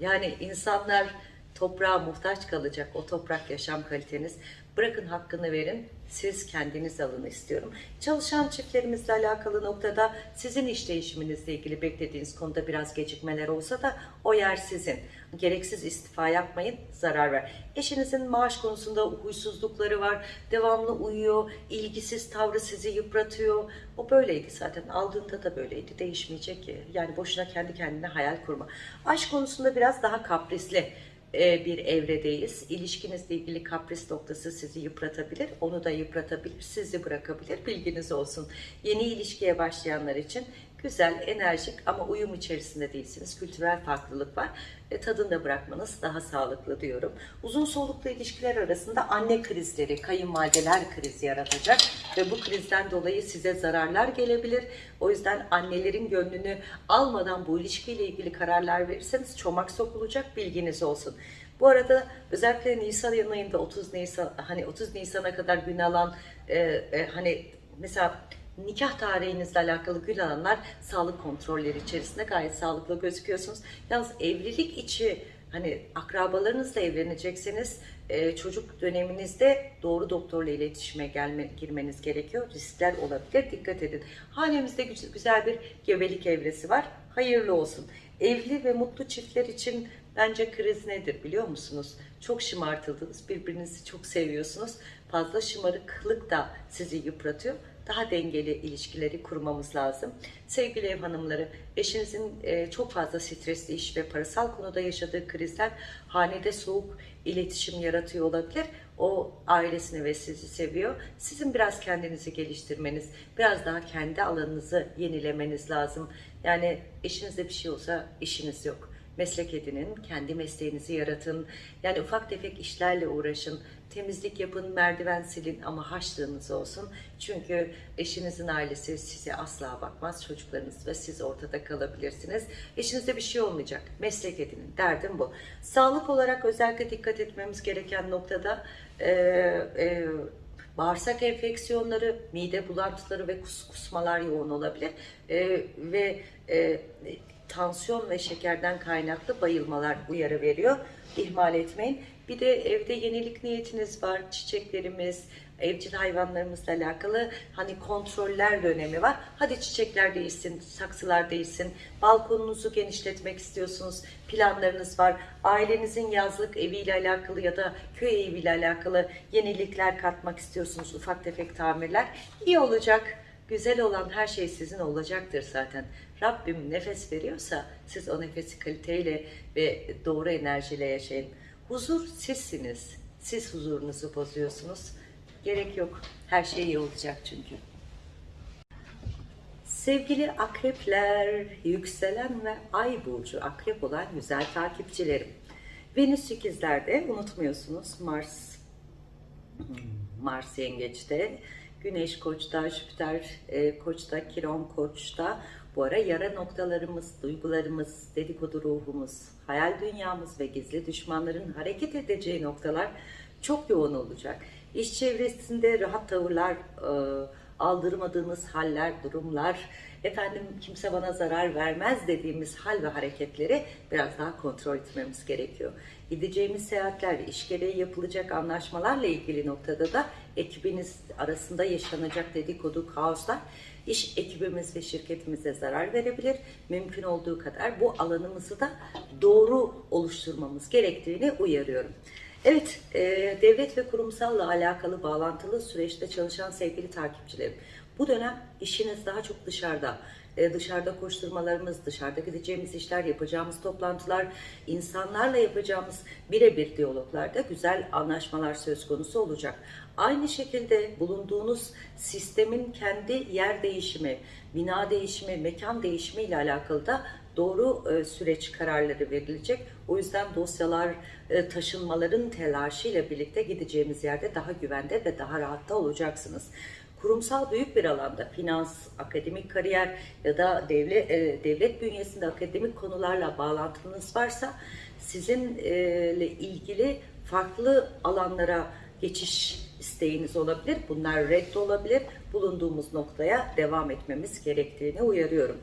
Yani insanlar toprağa muhtaç kalacak o toprak yaşam kaliteniz. Bırakın hakkını verin. Siz kendiniz alın istiyorum. Çalışan çiftlerimizle alakalı noktada sizin iş değişiminizle ilgili beklediğiniz konuda biraz gecikmeler olsa da o yer sizin. Gereksiz istifa yapmayın, zarar ver. Eşinizin maaş konusunda huysuzlukları var, devamlı uyuyor, ilgisiz tavrı sizi yıpratıyor. O böyleydi zaten, aldığında da böyleydi, değişmeyecek ki. Yani boşuna kendi kendine hayal kurma. Aşk konusunda biraz daha kaprisli bir evredeyiz. İlişkinizle ilgili kapris noktası sizi yıpratabilir, onu da yıpratabilir, sizi bırakabilir. Bilginiz olsun. Yeni ilişkiye başlayanlar için güzel, enerjik ama uyum içerisinde değilsiniz. Kültürel farklılık var. E, tadını da bırakmanız daha sağlıklı diyorum. Uzun soluklu ilişkiler arasında anne krizleri, kayınvalideler krizi yaratacak ve bu krizden dolayı size zararlar gelebilir. O yüzden annelerin gönlünü almadan bu ilişkiyle ilgili kararlar verirseniz çomak sokulacak bilginiz olsun. Bu arada özellikle Nisan ayında 30 Nisan hani 30 Nisan'a kadar gün alan e, e, hani mesela nikah tarihinizle alakalı gün alanlar sağlık kontrolleri içerisinde gayet sağlıklı gözüküyorsunuz. Yalnız evlilik içi hani akrabalarınızla evlenecekseniz e, çocuk döneminizde doğru doktorla iletişime gelme, girmeniz gerekiyor. Riskler olabilir. Dikkat edin. Hanemizde güzel bir gebelik evresi var. Hayırlı olsun. Evli ve mutlu çiftler için bence kriz nedir biliyor musunuz? Çok şımartıldınız. Birbirinizi çok seviyorsunuz. Fazla şımarıklık da sizi yıpratıyor daha dengeli ilişkileri kurmamız lazım. Sevgili ev hanımları, eşinizin e, çok fazla stresli iş ve parasal konuda yaşadığı krizler hanede soğuk iletişim yaratıyor olabilir. O ailesini ve sizi seviyor. Sizin biraz kendinizi geliştirmeniz, biraz daha kendi alanınızı yenilemeniz lazım. Yani eşinizde bir şey olsa işiniz yok meslek edinin, kendi mesleğinizi yaratın. Yani ufak tefek işlerle uğraşın, temizlik yapın, merdiven silin ama haşlığınız olsun. Çünkü eşinizin ailesi size asla bakmaz, çocuklarınız ve siz ortada kalabilirsiniz. Eşinizde bir şey olmayacak, meslek edinin, derdim bu. Sağlık olarak özellikle dikkat etmemiz gereken noktada... E, e, bağırsak enfeksiyonları, mide bulantıları ve kus, kusmalar yoğun olabilir. E, ve e, tansiyon ve şekerden kaynaklı bayılmalar uyarı veriyor. İhmal etmeyin. Bir de evde yenilik niyetiniz var. Çiçeklerimiz, evcil hayvanlarımızla alakalı hani kontroller dönemi var. Hadi çiçekler değilsin, saksılar değilsin. Balkonunuzu genişletmek istiyorsunuz. Planlarınız var. Ailenizin yazlık eviyle alakalı ya da köy eviyle alakalı yenilikler katmak istiyorsunuz. Ufak tefek tamirler. İyi olacak. Güzel olan her şey sizin olacaktır zaten. Rabbim nefes veriyorsa siz o nefesi kaliteyle ve doğru enerjiyle yaşayın. Huzur sizsiniz. Siz huzurunuzu bozuyorsunuz. Gerek yok. Her şey iyi olacak çünkü. Sevgili akrepler, yükselen ve ay burcu akrep olan güzel takipçilerim. Venüs ikizlerde unutmuyorsunuz Mars Mars yengeçte, Güneş koçta, Jüpiter e, koçta, Kiron koçta, bu ara yara noktalarımız, duygularımız, dedikodu ruhumuz, hayal dünyamız ve gizli düşmanların hareket edeceği noktalar çok yoğun olacak. İş çevresinde rahat tavırlar, e, aldırmadığımız haller, durumlar, efendim kimse bana zarar vermez dediğimiz hal ve hareketleri biraz daha kontrol etmemiz gerekiyor. Gideceğimiz seyahatler, iş gereği yapılacak anlaşmalarla ilgili noktada da ekibiniz arasında yaşanacak dedikodu, kaoslar iş ekibimiz ve şirketimize zarar verebilir. Mümkün olduğu kadar bu alanımızı da doğru oluşturmamız gerektiğini uyarıyorum. Evet, e, devlet ve kurumsalla alakalı bağlantılı süreçte çalışan sevgili takipçilerim. Bu dönem işiniz daha çok dışarıda. E, dışarıda koşturmalarımız, dışarıda gideceğimiz işler, yapacağımız toplantılar, insanlarla yapacağımız birebir diyaloglarda güzel anlaşmalar söz konusu olacak. Aynı şekilde bulunduğunuz sistemin kendi yer değişimi, bina değişimi, mekan değişimi ile alakalı da doğru e, süreç kararları verilecek. O yüzden dosyalar, e, taşınmaların telaşıyla birlikte gideceğimiz yerde daha güvende ve daha rahatta olacaksınız kurumsal büyük bir alanda finans, akademik kariyer ya da devlet, e, devlet bünyesinde akademik konularla bağlantınız varsa sizinle ilgili farklı alanlara geçiş isteğiniz olabilir. Bunlar red olabilir. Bulunduğumuz noktaya devam etmemiz gerektiğini uyarıyorum.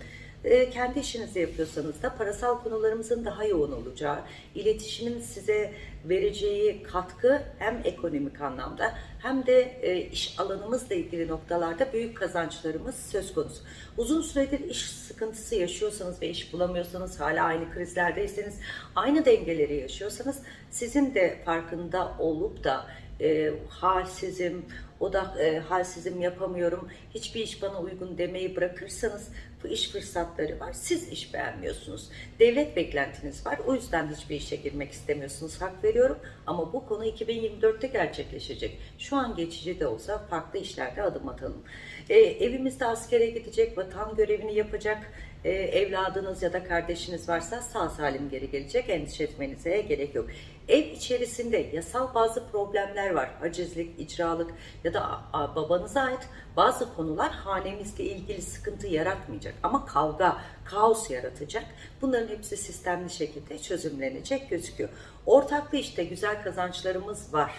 E, kendi işinizi yapıyorsanız da parasal konularımızın daha yoğun olacağı, iletişimin size vereceği katkı hem ekonomik anlamda hem de e, iş alanımızla ilgili noktalarda büyük kazançlarımız söz konusu. Uzun süredir iş sıkıntısı yaşıyorsanız ve iş bulamıyorsanız, hala aynı krizlerdeyseniz, aynı dengeleri yaşıyorsanız sizin de farkında olup da e, halsizim, odak e, halsizim yapamıyorum, hiçbir iş bana uygun demeyi bırakırsanız bu iş fırsatları var. Siz iş beğenmiyorsunuz. Devlet beklentiniz var. O yüzden hiçbir işe girmek istemiyorsunuz. Hak veriyorum. Ama bu konu 2024'te gerçekleşecek. Şu an geçici de olsa farklı işlerde adım atalım. E, evimizde askere gidecek, vatan görevini yapacak e, evladınız ya da kardeşiniz varsa sağ salim geri gelecek. Endişe etmenize gerek yok. Ev içerisinde yasal bazı problemler var. Hacizlik, icralık ya da babanıza ait bazı konular hanemizle ilgili sıkıntı yaratmayacak. Ama kavga, kaos yaratacak. Bunların hepsi sistemli şekilde çözümlenecek gözüküyor. Ortaklı işte güzel kazançlarımız var.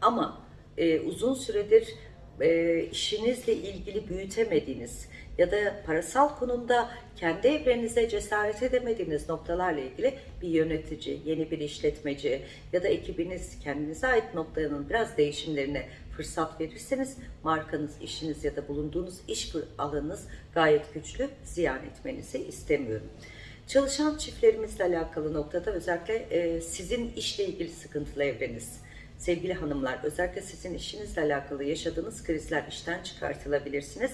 Ama e, uzun süredir e, işinizle ilgili büyütemediğiniz ya da parasal konumda kendi evrenize cesaret edemediğiniz noktalarla ilgili bir yönetici, yeni bir işletmeci ya da ekibiniz kendinize ait noktaların biraz değişimlerine fırsat verirseniz markanız, işiniz ya da bulunduğunuz iş alanınız gayet güçlü ziyan etmenizi istemiyorum. Çalışan çiftlerimizle alakalı noktada özellikle e, sizin işle ilgili sıkıntılı evreniz, sevgili hanımlar özellikle sizin işinizle alakalı yaşadığınız krizler işten çıkartılabilirsiniz.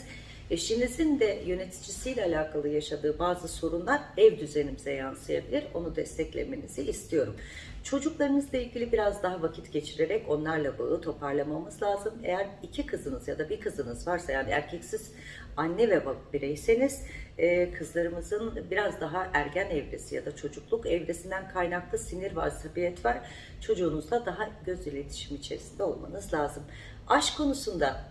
Eşinizin de yöneticisiyle alakalı yaşadığı bazı sorunlar ev düzenimize yansıyabilir. Onu desteklemenizi istiyorum. Çocuklarınızla ilgili biraz daha vakit geçirerek onlarla bağı toparlamamız lazım. Eğer iki kızınız ya da bir kızınız varsa yani erkeksiz anne ve bireyseniz e, kızlarımızın biraz daha ergen evresi ya da çocukluk evresinden kaynaklı sinir ve asabiyet var. Çocuğunuzla daha göz iletişimi içerisinde olmanız lazım. Aşk konusunda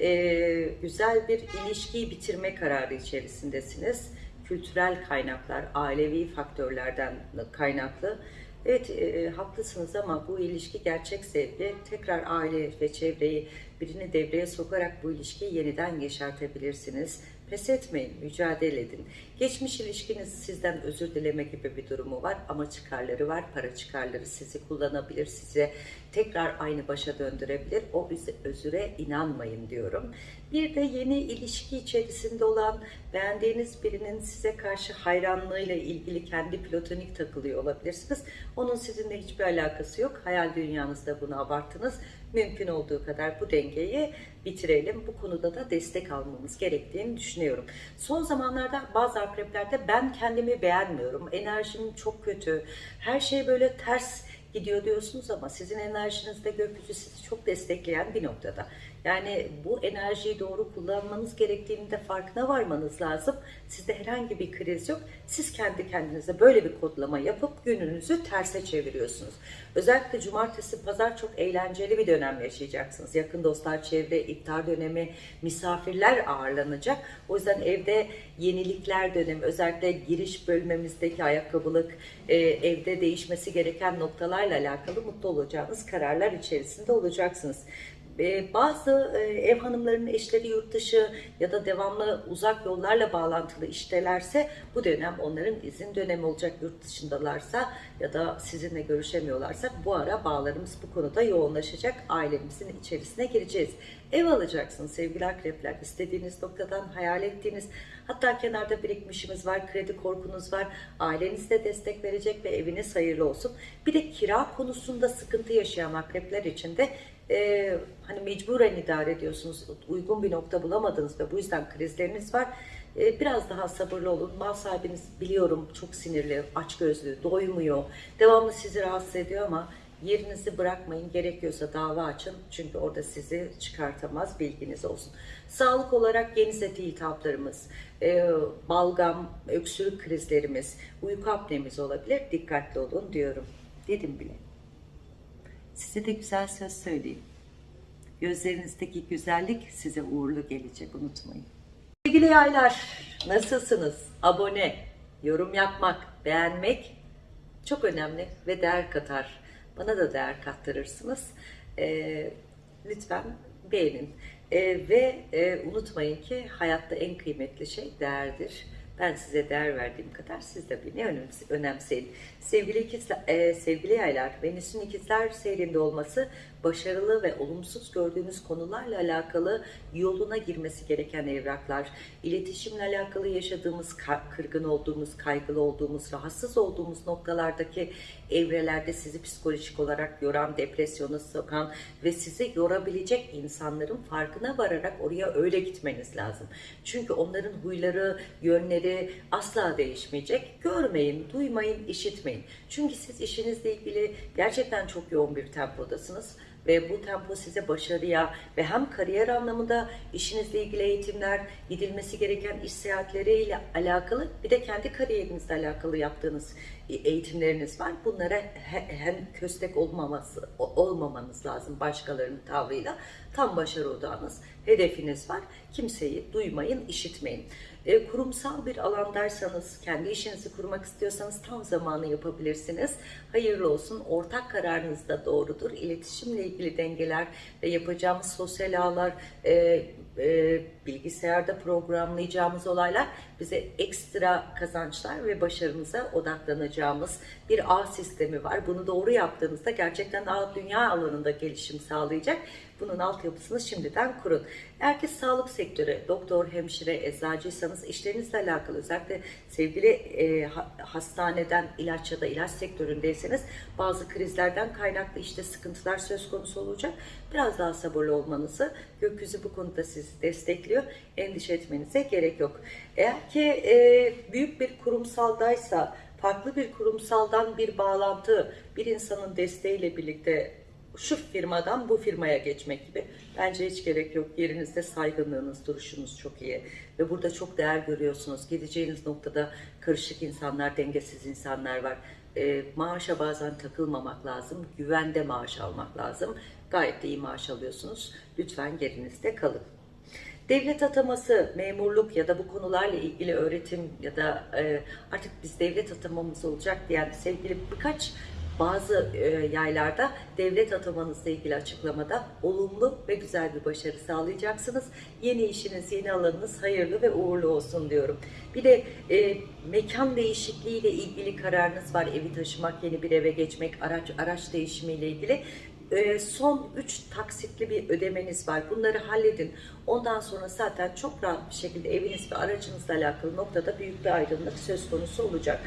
e, güzel bir ilişkiyi bitirme kararı içerisindesiniz. Kültürel kaynaklar, ailevi faktörlerden kaynaklı. Evet e, haklısınız ama bu ilişki gerçek sevgi. Tekrar aile ve çevreyi birini devreye sokarak bu ilişkiyi yeniden yeşertebilirsiniz. Pes etmeyin, mücadele edin. Geçmiş ilişkiniz sizden özür dileme gibi bir durumu var ama çıkarları var. Para çıkarları sizi kullanabilir, size tekrar aynı başa döndürebilir. O özüre inanmayın diyorum. Bir de yeni ilişki içerisinde olan beğendiğiniz birinin size karşı hayranlığıyla ilgili kendi platonik takılıyor olabilirsiniz. Onun sizinle hiçbir alakası yok. Hayal dünyanızda bunu abarttınız. Mümkün olduğu kadar bu dengeyi bitirelim. Bu konuda da destek almamız gerektiğini düşünüyorum. Son zamanlarda bazı akreplerde ben kendimi beğenmiyorum. Enerjim çok kötü. Her şey böyle ters gidiyor diyorsunuz ama sizin enerjinizde gökyüzü sizi çok destekleyen bir noktada. Yani bu enerjiyi doğru kullanmanız gerektiğini de farkına varmanız lazım. Sizde herhangi bir kriz yok. Siz kendi kendinize böyle bir kodlama yapıp gününüzü terse çeviriyorsunuz. Özellikle cumartesi, pazar çok eğlenceli bir dönem yaşayacaksınız. Yakın dostlar, çevre, iftar dönemi, misafirler ağırlanacak. O yüzden evde yenilikler dönemi, özellikle giriş bölmemizdeki ayakkabılık, e, evde değişmesi gereken noktalarla alakalı mutlu olacağınız kararlar içerisinde olacaksınız. Ee, bazı e, ev hanımlarının eşleri yurt dışı ya da devamlı uzak yollarla bağlantılı iştelerse bu dönem onların izin dönemi olacak yurt dışındalarsa ya da sizinle görüşemiyorlarsa bu ara bağlarımız bu konuda yoğunlaşacak. Ailemizin içerisine gireceğiz. Ev alacaksınız sevgili akrepler. İstediğiniz noktadan hayal ettiğiniz hatta kenarda birikmişimiz var, kredi korkunuz var. Aileniz de destek verecek ve eviniz hayırlı olsun. Bir de kira konusunda sıkıntı yaşayan akrepler için de e, hani mecburen idare ediyorsunuz. Uygun bir nokta bulamadınız ve bu yüzden krizleriniz var. E, biraz daha sabırlı olun. Mal sahibiniz biliyorum çok sinirli, açgözlü, doymuyor. Devamlı sizi rahatsız ediyor ama yerinizi bırakmayın. Gerekiyorsa dava açın. Çünkü orada sizi çıkartamaz. Bilginiz olsun. Sağlık olarak yeni seti iltihaplarımız, e, balgam, öksürük krizlerimiz, uyku apnemiz olabilir. Dikkatli olun diyorum. Dedim bile. Size de güzel söz söyleyeyim. Gözlerinizdeki güzellik size uğurlu gelecek unutmayın. Sevgili yaylar nasılsınız? Abone, yorum yapmak, beğenmek çok önemli ve değer katar. Bana da değer kattırırsınız. Ee, lütfen beğenin. Ee, ve e, unutmayın ki hayatta en kıymetli şey değerdir. Ben size değer verdiğim kadar siz de beni önemse- önemseyin. Sevgili ikizler, e, sevgili yaylar, Venüs'ün ikizler seyrinde olması başarılı ve olumsuz gördüğünüz konularla alakalı yoluna girmesi gereken evraklar, iletişimle alakalı yaşadığımız, kırgın olduğumuz, kaygılı olduğumuz, rahatsız olduğumuz noktalardaki evrelerde sizi psikolojik olarak yoran, depresyona sokan ve sizi yorabilecek insanların farkına vararak oraya öyle gitmeniz lazım. Çünkü onların huyları, yönleri asla değişmeyecek. Görmeyin, duymayın, işitmeyin. Çünkü siz işinizle ilgili gerçekten çok yoğun bir tempodasınız ve bu tempo size başarıya ve hem kariyer anlamında işinizle ilgili eğitimler, gidilmesi gereken iş seyahatleriyle alakalı bir de kendi kariyerinizle alakalı yaptığınız eğitimleriniz var. Bunlara he- hem köstek olmaması olmamanız lazım başkalarının tavrıyla. Tam başarı odağınız, hedefiniz var. Kimseyi duymayın, işitmeyin. E, kurumsal bir alandaysanız, kendi işinizi kurmak istiyorsanız tam zamanı yapabilirsiniz. Hayırlı olsun. Ortak kararınız da doğrudur. İletişimle ilgili dengeler ve yapacağımız sosyal ağlar, e, e, bilgisayarda programlayacağımız olaylar bize ekstra kazançlar ve başarımıza odaklanacağımız bir ağ sistemi var. Bunu doğru yaptığınızda gerçekten ağ dünya alanında gelişim sağlayacak. Bunun altyapısını şimdiden kurun. Eğer ki sağlık sektörü, doktor, hemşire, eczacıysanız işlerinizle alakalı özellikle sevgili e, ha- hastaneden ilaç ya da ilaç sektöründeyseniz bazı krizlerden kaynaklı işte sıkıntılar söz konusu olacak. Biraz daha sabırlı olmanızı gökyüzü bu konuda sizi destekliyor. Endişe etmenize gerek yok. Eğer ki e, büyük bir kurumsaldaysa farklı bir kurumsaldan bir bağlantı bir insanın desteğiyle birlikte şu firmadan bu firmaya geçmek gibi bence hiç gerek yok. Yerinizde saygınlığınız, duruşunuz çok iyi ve burada çok değer görüyorsunuz. Gideceğiniz noktada karışık insanlar, dengesiz insanlar var. E, maaşa bazen takılmamak lazım. Güvende maaş almak lazım. Gayet iyi maaş alıyorsunuz. Lütfen yerinizde kalın. Devlet ataması, memurluk ya da bu konularla ilgili öğretim ya da e, artık biz devlet atamamız olacak diyen sevgili birkaç bazı e, yaylarda devlet atamanızla ilgili açıklamada olumlu ve güzel bir başarı sağlayacaksınız. Yeni işiniz, yeni alanınız hayırlı ve uğurlu olsun diyorum. Bir de e, mekan değişikliğiyle ilgili kararınız var. Evi taşımak, yeni bir eve geçmek, araç araç değişimiyle ilgili e, son 3 taksitli bir ödemeniz var. Bunları halledin. Ondan sonra zaten çok rahat bir şekilde eviniz ve aracınızla alakalı noktada büyük bir aydınlık söz konusu olacak.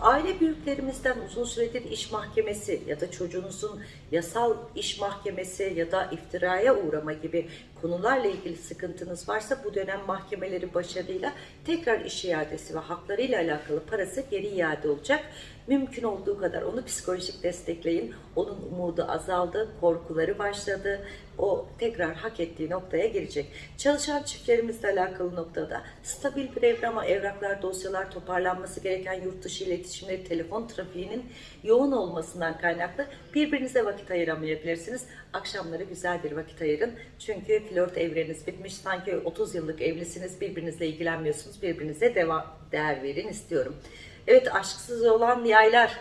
Aile büyüklerimizden uzun süredir iş mahkemesi ya da çocuğunuzun yasal iş mahkemesi ya da iftiraya uğrama gibi konularla ilgili sıkıntınız varsa bu dönem mahkemeleri başarıyla tekrar iş iadesi ve haklarıyla alakalı parası geri iade olacak. Mümkün olduğu kadar onu psikolojik destekleyin. Onun umudu azaldı, korkuları başladı. O tekrar hak ettiği noktaya gelecek. Çalışan çiftlerimizle alakalı noktada stabil bir evrama, evraklar, dosyalar toparlanması gereken yurt dışı iletişimleri, telefon trafiğinin yoğun olmasından kaynaklı birbirinize vakit ayıramayabilirsiniz. Akşamları güzel bir vakit ayırın. Çünkü flört evreniz bitmiş. Sanki 30 yıllık evlisiniz, birbirinizle ilgilenmiyorsunuz. Birbirinize devam, değer verin istiyorum. Evet aşksız olan yaylar.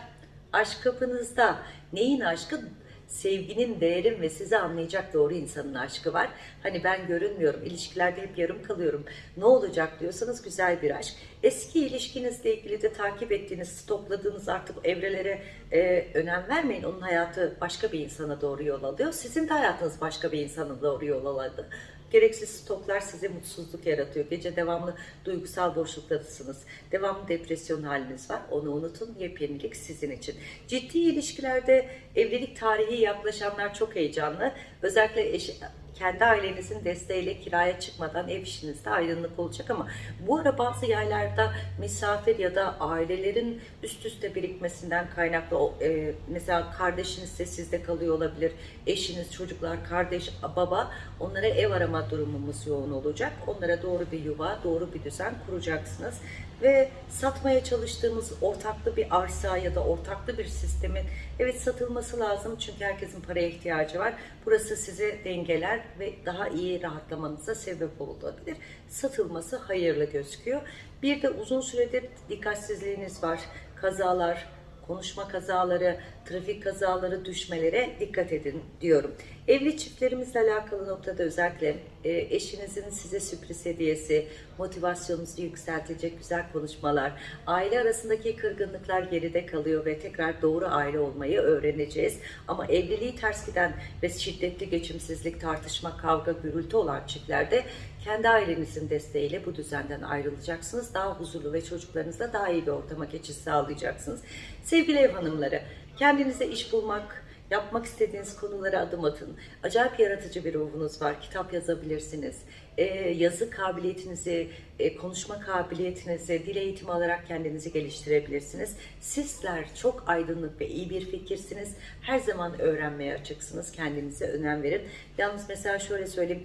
Aşk kapınızda. Neyin aşkı? Sevginin, değerin ve sizi anlayacak doğru insanın aşkı var. Hani ben görünmüyorum, ilişkilerde hep yarım kalıyorum. Ne olacak diyorsanız güzel bir aşk. Eski ilişkinizle ilgili de takip ettiğiniz, stokladığınız artık evrelere e, önem vermeyin. Onun hayatı başka bir insana doğru yol alıyor. Sizin de hayatınız başka bir insana doğru yol aladı. Gereksiz stoklar size mutsuzluk yaratıyor. Gece devamlı duygusal boşluktadasınız. Devamlı depresyon haliniz var. Onu unutun. Yepyenilik sizin için. Ciddi ilişkilerde evlilik tarihi yaklaşanlar çok heyecanlı. Özellikle eş, kendi ailenizin desteğiyle kiraya çıkmadan ev işinizde aydınlık olacak ama bu ara bazı yerlerde misafir ya da ailelerin üst üste birikmesinden kaynaklı e, mesela kardeşiniz de sizde kalıyor olabilir. Eşiniz, çocuklar, kardeş, baba onlara ev arama durumumuz yoğun olacak. Onlara doğru bir yuva, doğru bir düzen kuracaksınız ve satmaya çalıştığımız ortaklı bir arsa ya da ortaklı bir sistemin evet satılması lazım çünkü herkesin paraya ihtiyacı var. Burası size dengeler ve daha iyi rahatlamanıza sebep olabilir. Satılması hayırlı gözüküyor. Bir de uzun süredir dikkatsizliğiniz var. Kazalar, konuşma kazaları, trafik kazaları, düşmelere dikkat edin diyorum. Evli çiftlerimizle alakalı noktada özellikle e, eşinizin size sürpriz hediyesi, motivasyonunuzu yükseltecek güzel konuşmalar, aile arasındaki kırgınlıklar geride kalıyor ve tekrar doğru aile olmayı öğreneceğiz. Ama evliliği ters giden ve şiddetli geçimsizlik, tartışma, kavga, gürültü olan çiftlerde kendi ailenizin desteğiyle bu düzenden ayrılacaksınız. Daha huzurlu ve çocuklarınızla daha iyi bir ortama geçiş sağlayacaksınız. Sevgili ev hanımları, kendinize iş bulmak, yapmak istediğiniz konulara adım atın. Acayip yaratıcı bir ruhunuz var. Kitap yazabilirsiniz. Ee, yazı kabiliyetinizi, e, konuşma kabiliyetinizi, dil eğitimi alarak kendinizi geliştirebilirsiniz. Sizler çok aydınlık ve iyi bir fikirsiniz. Her zaman öğrenmeye açıksınız. Kendinize önem verin. Yalnız mesela şöyle söyleyeyim.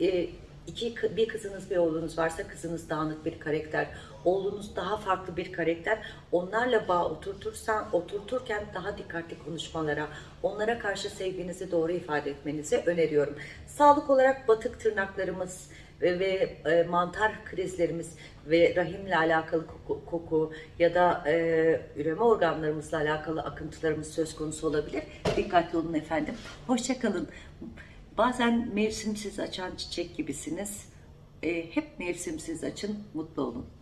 E, iki, bir kızınız bir oğlunuz varsa kızınız dağınık bir karakter, oğlunuz daha farklı bir karakter. Onlarla bağ oturtursan, oturturken daha dikkatli konuşmalara, onlara karşı sevginizi doğru ifade etmenizi öneriyorum. Sağlık olarak batık tırnaklarımız ve, ve e, mantar krizlerimiz ve rahimle alakalı koku, koku ya da e, üreme organlarımızla alakalı akıntılarımız söz konusu olabilir. Dikkatli olun efendim. Hoşçakalın. Bazen mevsimsiz açan çiçek gibisiniz. E, hep mevsimsiz açın, mutlu olun.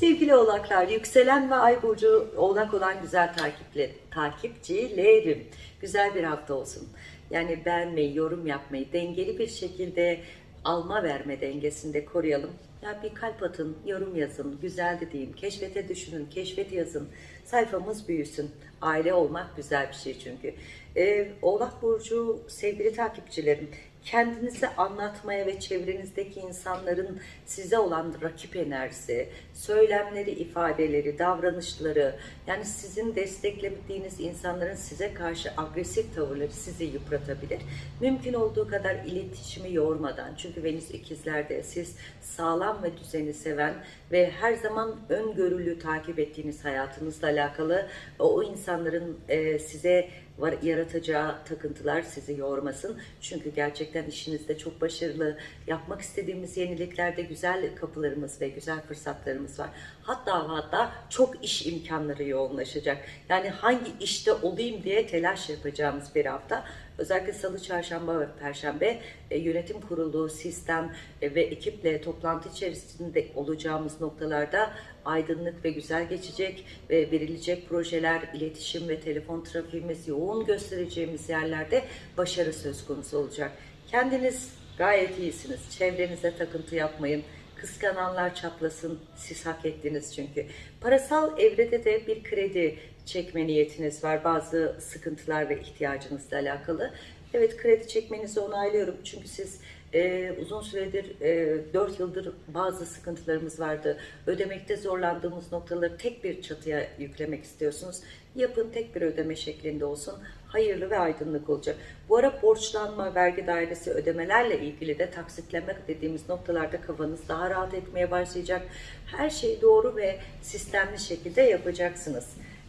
Sevgili oğlaklar, yükselen ve ay burcu oğlak olan güzel takipli, takipçilerim. Güzel bir hafta olsun. Yani beğenmeyi, yorum yapmayı, dengeli bir şekilde alma verme dengesinde koruyalım. Ya bir kalp atın, yorum yazın, güzeldi diyeyim, keşfete düşünün, keşfet yazın. Sayfamız büyüsün. Aile olmak güzel bir şey çünkü. Ee, Oğlak Burcu sevgili takipçilerim, kendinizi anlatmaya ve çevrenizdeki insanların size olan rakip enerjisi, söylemleri, ifadeleri, davranışları, yani sizin desteklemediğiniz insanların size karşı agresif tavırları sizi yıpratabilir. Mümkün olduğu kadar iletişimi yormadan, çünkü Venüs ikizlerde siz sağlam ve düzeni seven ve her zaman öngörülü takip ettiğiniz hayatınızla alakalı o insanların e, size var, yaratacağı takıntılar sizi yormasın. Çünkü gerçekten işinizde çok başarılı, yapmak istediğimiz yeniliklerde güzel kapılarımız ve güzel fırsatlarımız var. Hatta hatta çok iş imkanları yoğunlaşacak. Yani hangi işte olayım diye telaş yapacağımız bir hafta. Özellikle salı, çarşamba ve perşembe e, yönetim kurulu, sistem e, ve ekiple toplantı içerisinde olacağımız noktalarda aydınlık ve güzel geçecek ve verilecek projeler, iletişim ve telefon trafiğimiz yoğun göstereceğimiz yerlerde başarı söz konusu olacak. Kendiniz gayet iyisiniz. Çevrenize takıntı yapmayın. Kıskananlar çatlasın. Siz hak ettiniz çünkü. Parasal evrede de bir kredi çekme niyetiniz var. Bazı sıkıntılar ve ihtiyacınızla alakalı. Evet kredi çekmenizi onaylıyorum. Çünkü siz e, uzun süredir, e, 4 yıldır bazı sıkıntılarımız vardı. Ödemekte zorlandığımız noktaları tek bir çatıya yüklemek istiyorsunuz. Yapın tek bir ödeme şeklinde olsun. Hayırlı ve aydınlık olacak. Bu ara borçlanma, vergi dairesi ödemelerle ilgili de taksitleme dediğimiz noktalarda kafanız daha rahat etmeye başlayacak. Her şeyi doğru ve sistemli şekilde yapacaksınız.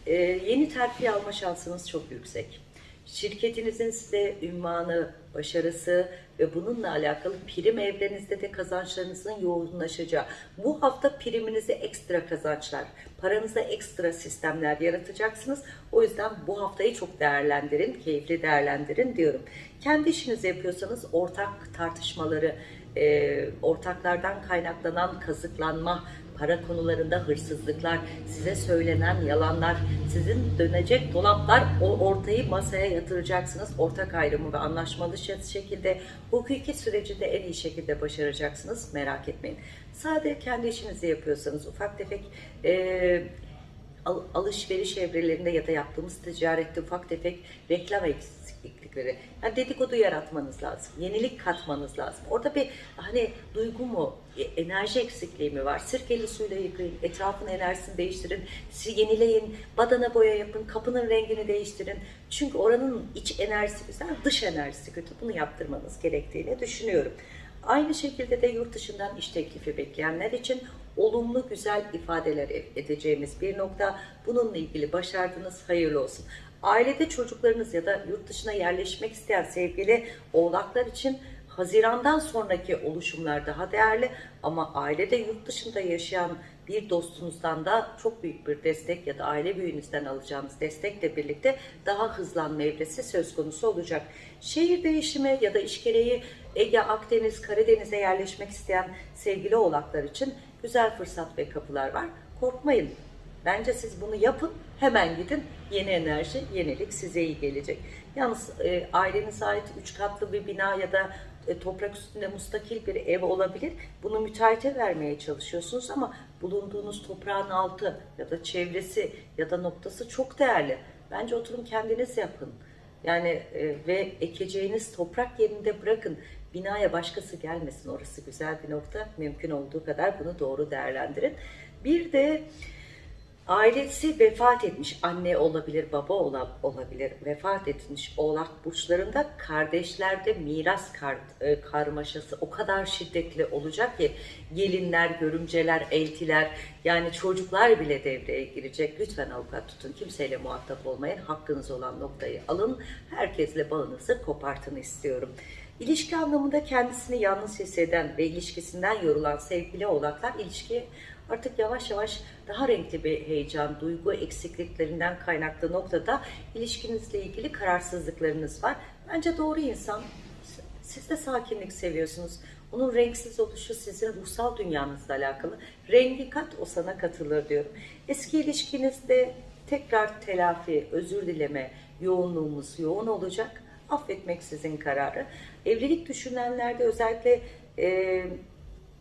E, yeni terfi alma şansınız çok yüksek şirketinizin size ünvanı, başarısı ve bununla alakalı prim evrenizde de kazançlarınızın yoğunlaşacağı. Bu hafta priminize ekstra kazançlar, paranıza ekstra sistemler yaratacaksınız. O yüzden bu haftayı çok değerlendirin, keyifli değerlendirin diyorum. Kendi işinizi yapıyorsanız ortak tartışmaları, e, ortaklardan kaynaklanan kazıklanma, para konularında hırsızlıklar, size söylenen yalanlar, sizin dönecek dolaplar o ortayı masaya yatıracaksınız. Ortak ayrımı ve anlaşmalı şekilde hukuki süreci de en iyi şekilde başaracaksınız. Merak etmeyin. Sadece kendi işinizi yapıyorsanız ufak tefek e, alışveriş evrelerinde ya da yaptığımız ticarette ufak tefek reklam eksiklikleri. Yani dedikodu yaratmanız lazım. Yenilik katmanız lazım. Orada bir hani duygu mu, e, enerji eksikliği mi var? Sirkeli suyla yıkayın, etrafın enerjisini değiştirin, yenileyin, badana boya yapın, kapının rengini değiştirin. Çünkü oranın iç enerjisi güzel, dış enerjisi kötü. Bunu yaptırmanız gerektiğini düşünüyorum. Aynı şekilde de yurt dışından iş teklifi bekleyenler için olumlu güzel ifadeler edeceğimiz bir nokta. Bununla ilgili başardınız, hayırlı olsun. Ailede çocuklarınız ya da yurt dışına yerleşmek isteyen sevgili oğlaklar için Hazirandan sonraki oluşumlar daha değerli ama ailede yurt dışında yaşayan bir dostunuzdan da çok büyük bir destek ya da aile büyüğünüzden alacağınız destekle birlikte daha hızlanma evresi söz konusu olacak. Şehir değişimi ya da iş gereği Ege, Akdeniz, Karadeniz'e yerleşmek isteyen sevgili oğlaklar için güzel fırsat ve kapılar var. Korkmayın. Bence siz bunu yapın, hemen gidin. Yeni enerji, yenilik size iyi gelecek. Yalnız e, ailenize ait üç katlı bir bina ya da e, toprak üstünde mustakil bir ev olabilir. Bunu müteahhite vermeye çalışıyorsunuz ama bulunduğunuz toprağın altı ya da çevresi ya da noktası çok değerli. Bence oturun kendiniz yapın. Yani e, ve ekeceğiniz toprak yerinde bırakın. Binaya başkası gelmesin. Orası güzel bir nokta. Mümkün olduğu kadar bunu doğru değerlendirin. Bir de ailesi vefat etmiş anne olabilir, baba ola- olabilir, vefat etmiş oğlak burçlarında kardeşlerde miras kar- e, karmaşası o kadar şiddetli olacak ki gelinler, görümceler, eltiler yani çocuklar bile devreye girecek. Lütfen avukat tutun, kimseyle muhatap olmayın, hakkınız olan noktayı alın, herkesle bağınızı kopartın istiyorum. İlişki anlamında kendisini yalnız hisseden ve ilişkisinden yorulan sevgili oğlaklar ilişkiye artık yavaş yavaş daha renkli bir heyecan, duygu eksikliklerinden kaynaklı noktada ilişkinizle ilgili kararsızlıklarınız var. Bence doğru insan. Siz de sakinlik seviyorsunuz. Onun renksiz oluşu sizin ruhsal dünyanızla alakalı. Rengi kat o sana katılır diyorum. Eski ilişkinizde tekrar telafi, özür dileme yoğunluğumuz yoğun olacak. Affetmek sizin kararı. Evlilik düşünenlerde özellikle e,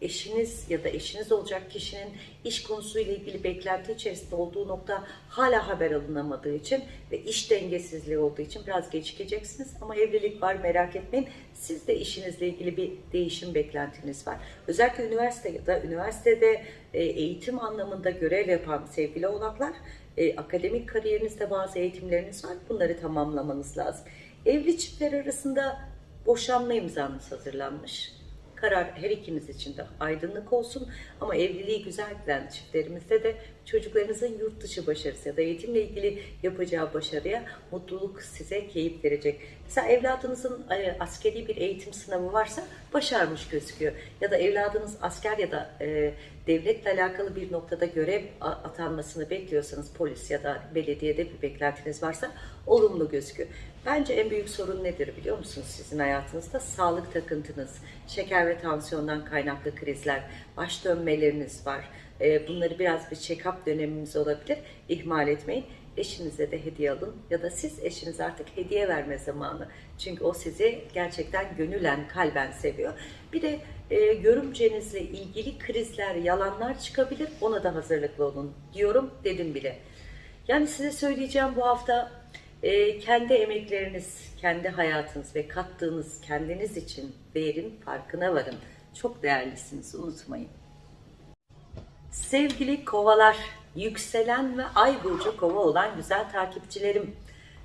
eşiniz ya da eşiniz olacak kişinin iş konusuyla ilgili beklenti içerisinde olduğu nokta hala haber alınamadığı için ve iş dengesizliği olduğu için biraz gecikeceksiniz ama evlilik var merak etmeyin. Siz de işinizle ilgili bir değişim beklentiniz var. Özellikle üniversite ya da üniversitede e, eğitim anlamında görev yapan sevgili oğlaklar e, akademik kariyerinizde bazı eğitimleriniz var. Bunları tamamlamanız lazım. Evli çiftler arasında boşanma imzanız hazırlanmış. Karar her ikiniz için de aydınlık olsun ama evliliği güzel giden çiftlerimizde de çocuklarınızın yurt dışı başarısı ya da eğitimle ilgili yapacağı başarıya mutluluk size keyif verecek. Mesela evladınızın e, askeri bir eğitim sınavı varsa başarmış gözüküyor. Ya da evladınız asker ya da e, devletle alakalı bir noktada görev atanmasını bekliyorsanız polis ya da belediyede bir beklentiniz varsa olumlu gözüküyor. Bence en büyük sorun nedir biliyor musunuz sizin hayatınızda? Sağlık takıntınız, şeker ve tansiyondan kaynaklı krizler, baş dönmeleriniz var. Ee, Bunları biraz bir check-up dönemimiz olabilir. İhmal etmeyin. Eşinize de hediye alın ya da siz eşinize artık hediye verme zamanı. Çünkü o sizi gerçekten gönülen, kalben seviyor. Bir de e, görümcenizle ilgili krizler, yalanlar çıkabilir. Ona da hazırlıklı olun diyorum, dedim bile. Yani size söyleyeceğim bu hafta e, kendi emekleriniz, kendi hayatınız ve kattığınız kendiniz için değerin farkına varın. Çok değerlisiniz, unutmayın. Sevgili kovalar, yükselen ve ay burcu kova olan güzel takipçilerim,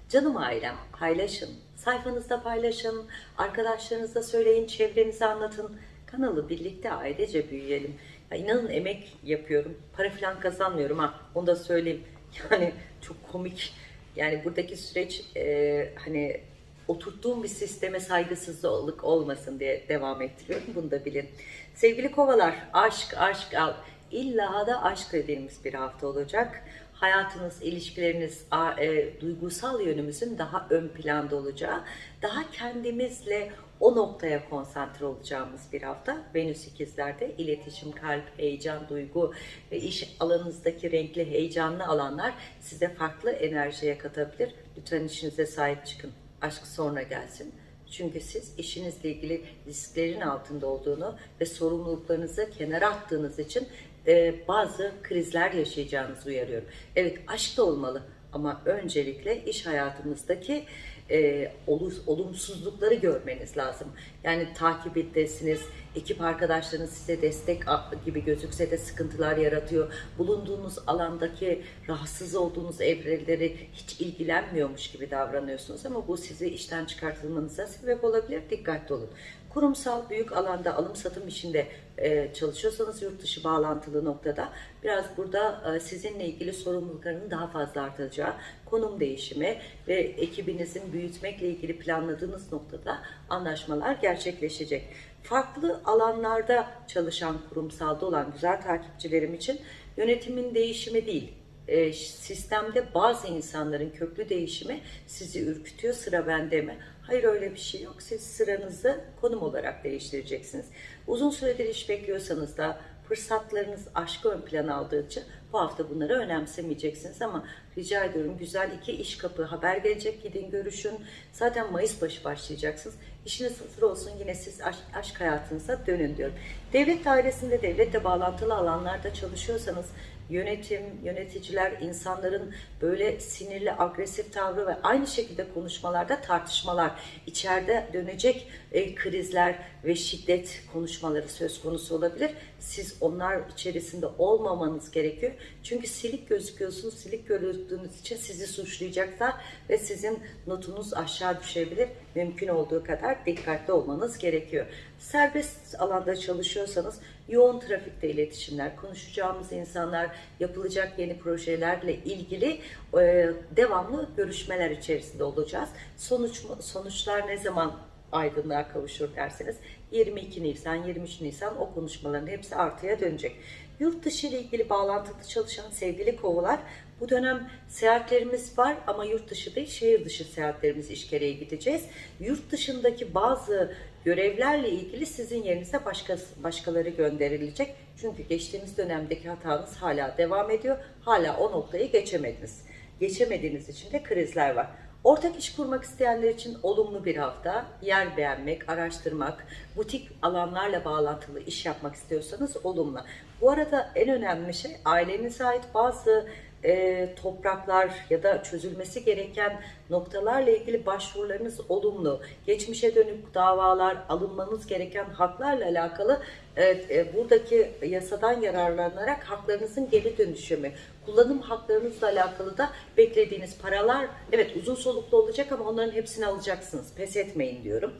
canım ailem paylaşın, sayfanızda paylaşın, arkadaşlarınızla söyleyin, çevrenize anlatın. Kanalı birlikte ailece büyüyelim. Ya inanın emek yapıyorum, para falan kazanmıyorum ha, onu da söyleyeyim. Yani çok komik. Yani buradaki süreç e, hani oturttuğum bir sisteme saygısızlık olmasın diye devam ettiriyorum. Bunu da bilin. Sevgili kovalar, aşk, aşk al. İlla da aşk dediğimiz bir hafta olacak. Hayatınız, ilişkileriniz, e, duygusal yönümüzün daha ön planda olacağı, daha kendimizle o noktaya konsantre olacağımız bir hafta. Venüs ikizlerde iletişim, kalp, heyecan, duygu ve iş alanınızdaki renkli, heyecanlı alanlar size farklı enerjiye katabilir. Lütfen işinize sahip çıkın. Aşk sonra gelsin. Çünkü siz işinizle ilgili risklerin altında olduğunu ve sorumluluklarınızı kenara attığınız için e, bazı krizler yaşayacağınızı uyarıyorum. Evet aşk da olmalı ama öncelikle iş hayatımızdaki e, olu- olumsuzlukları görmeniz lazım. Yani takip ettesiniz, ekip arkadaşlarınız size destek gibi gözükse de sıkıntılar yaratıyor. Bulunduğunuz alandaki rahatsız olduğunuz evreleri hiç ilgilenmiyormuş gibi davranıyorsunuz ama bu sizi işten çıkartılmanıza sebep olabilir. Dikkatli olun. Kurumsal büyük alanda alım satım işinde e, çalışıyorsanız yurt dışı bağlantılı noktada biraz burada e, sizinle ilgili sorumlulukların daha fazla artacağı, konum değişimi ve ekibinizin büyütmekle ilgili planladığınız noktada anlaşmalar gerçekleşecek. Farklı alanlarda çalışan kurumsalda olan güzel takipçilerim için yönetimin değişimi değil, e, sistemde bazı insanların köklü değişimi sizi ürkütüyor sıra bende mi? Hayır öyle bir şey yok. Siz sıranızı konum olarak değiştireceksiniz. Uzun süredir iş bekliyorsanız da fırsatlarınız aşkı ön plana aldığı için bu hafta bunları önemsemeyeceksiniz ama rica ediyorum güzel iki iş kapı haber gelecek gidin görüşün. Zaten Mayıs başı başlayacaksınız. İşiniz hazır olsun yine siz aşk, aşk hayatınıza dönün diyorum. Devlet dairesinde devletle bağlantılı alanlarda çalışıyorsanız yönetim, yöneticiler, insanların böyle sinirli, agresif tavrı ve aynı şekilde konuşmalarda tartışmalar, içeride dönecek e, krizler ve şiddet konuşmaları söz konusu olabilir. Siz onlar içerisinde olmamanız gerekiyor. Çünkü silik gözüküyorsunuz, silik görüldüğünüz için sizi suçlayacaklar ve sizin notunuz aşağı düşebilir. Mümkün olduğu kadar dikkatli olmanız gerekiyor. Serbest alanda çalışıyorsanız yoğun trafikte iletişimler, konuşacağımız insanlar, yapılacak yeni projelerle ilgili e, devamlı görüşmeler içerisinde olacağız. Sonuç sonuçlar ne zaman aydınlığa kavuşur derseniz 22 Nisan, 23 Nisan o konuşmaların hepsi artıya dönecek. Yurt dışı ile ilgili bağlantılı çalışan sevgili kovalar bu dönem seyahatlerimiz var ama yurt dışı değil şehir dışı seyahatlerimiz işkereye gideceğiz. Yurt dışındaki bazı görevlerle ilgili sizin yerinize başka, başkaları gönderilecek. Çünkü geçtiğimiz dönemdeki hatanız hala devam ediyor. Hala o noktayı geçemediniz. Geçemediğiniz için de krizler var. Ortak iş kurmak isteyenler için olumlu bir hafta. Yer beğenmek, araştırmak, butik alanlarla bağlantılı iş yapmak istiyorsanız olumlu. Bu arada en önemli şey ailenize ait bazı e, topraklar ya da çözülmesi gereken noktalarla ilgili başvurularınız olumlu. Geçmişe dönük davalar, alınmanız gereken haklarla alakalı e, e, buradaki yasadan yararlanarak haklarınızın geri dönüşümü, kullanım haklarınızla alakalı da beklediğiniz paralar evet uzun soluklu olacak ama onların hepsini alacaksınız. Pes etmeyin diyorum.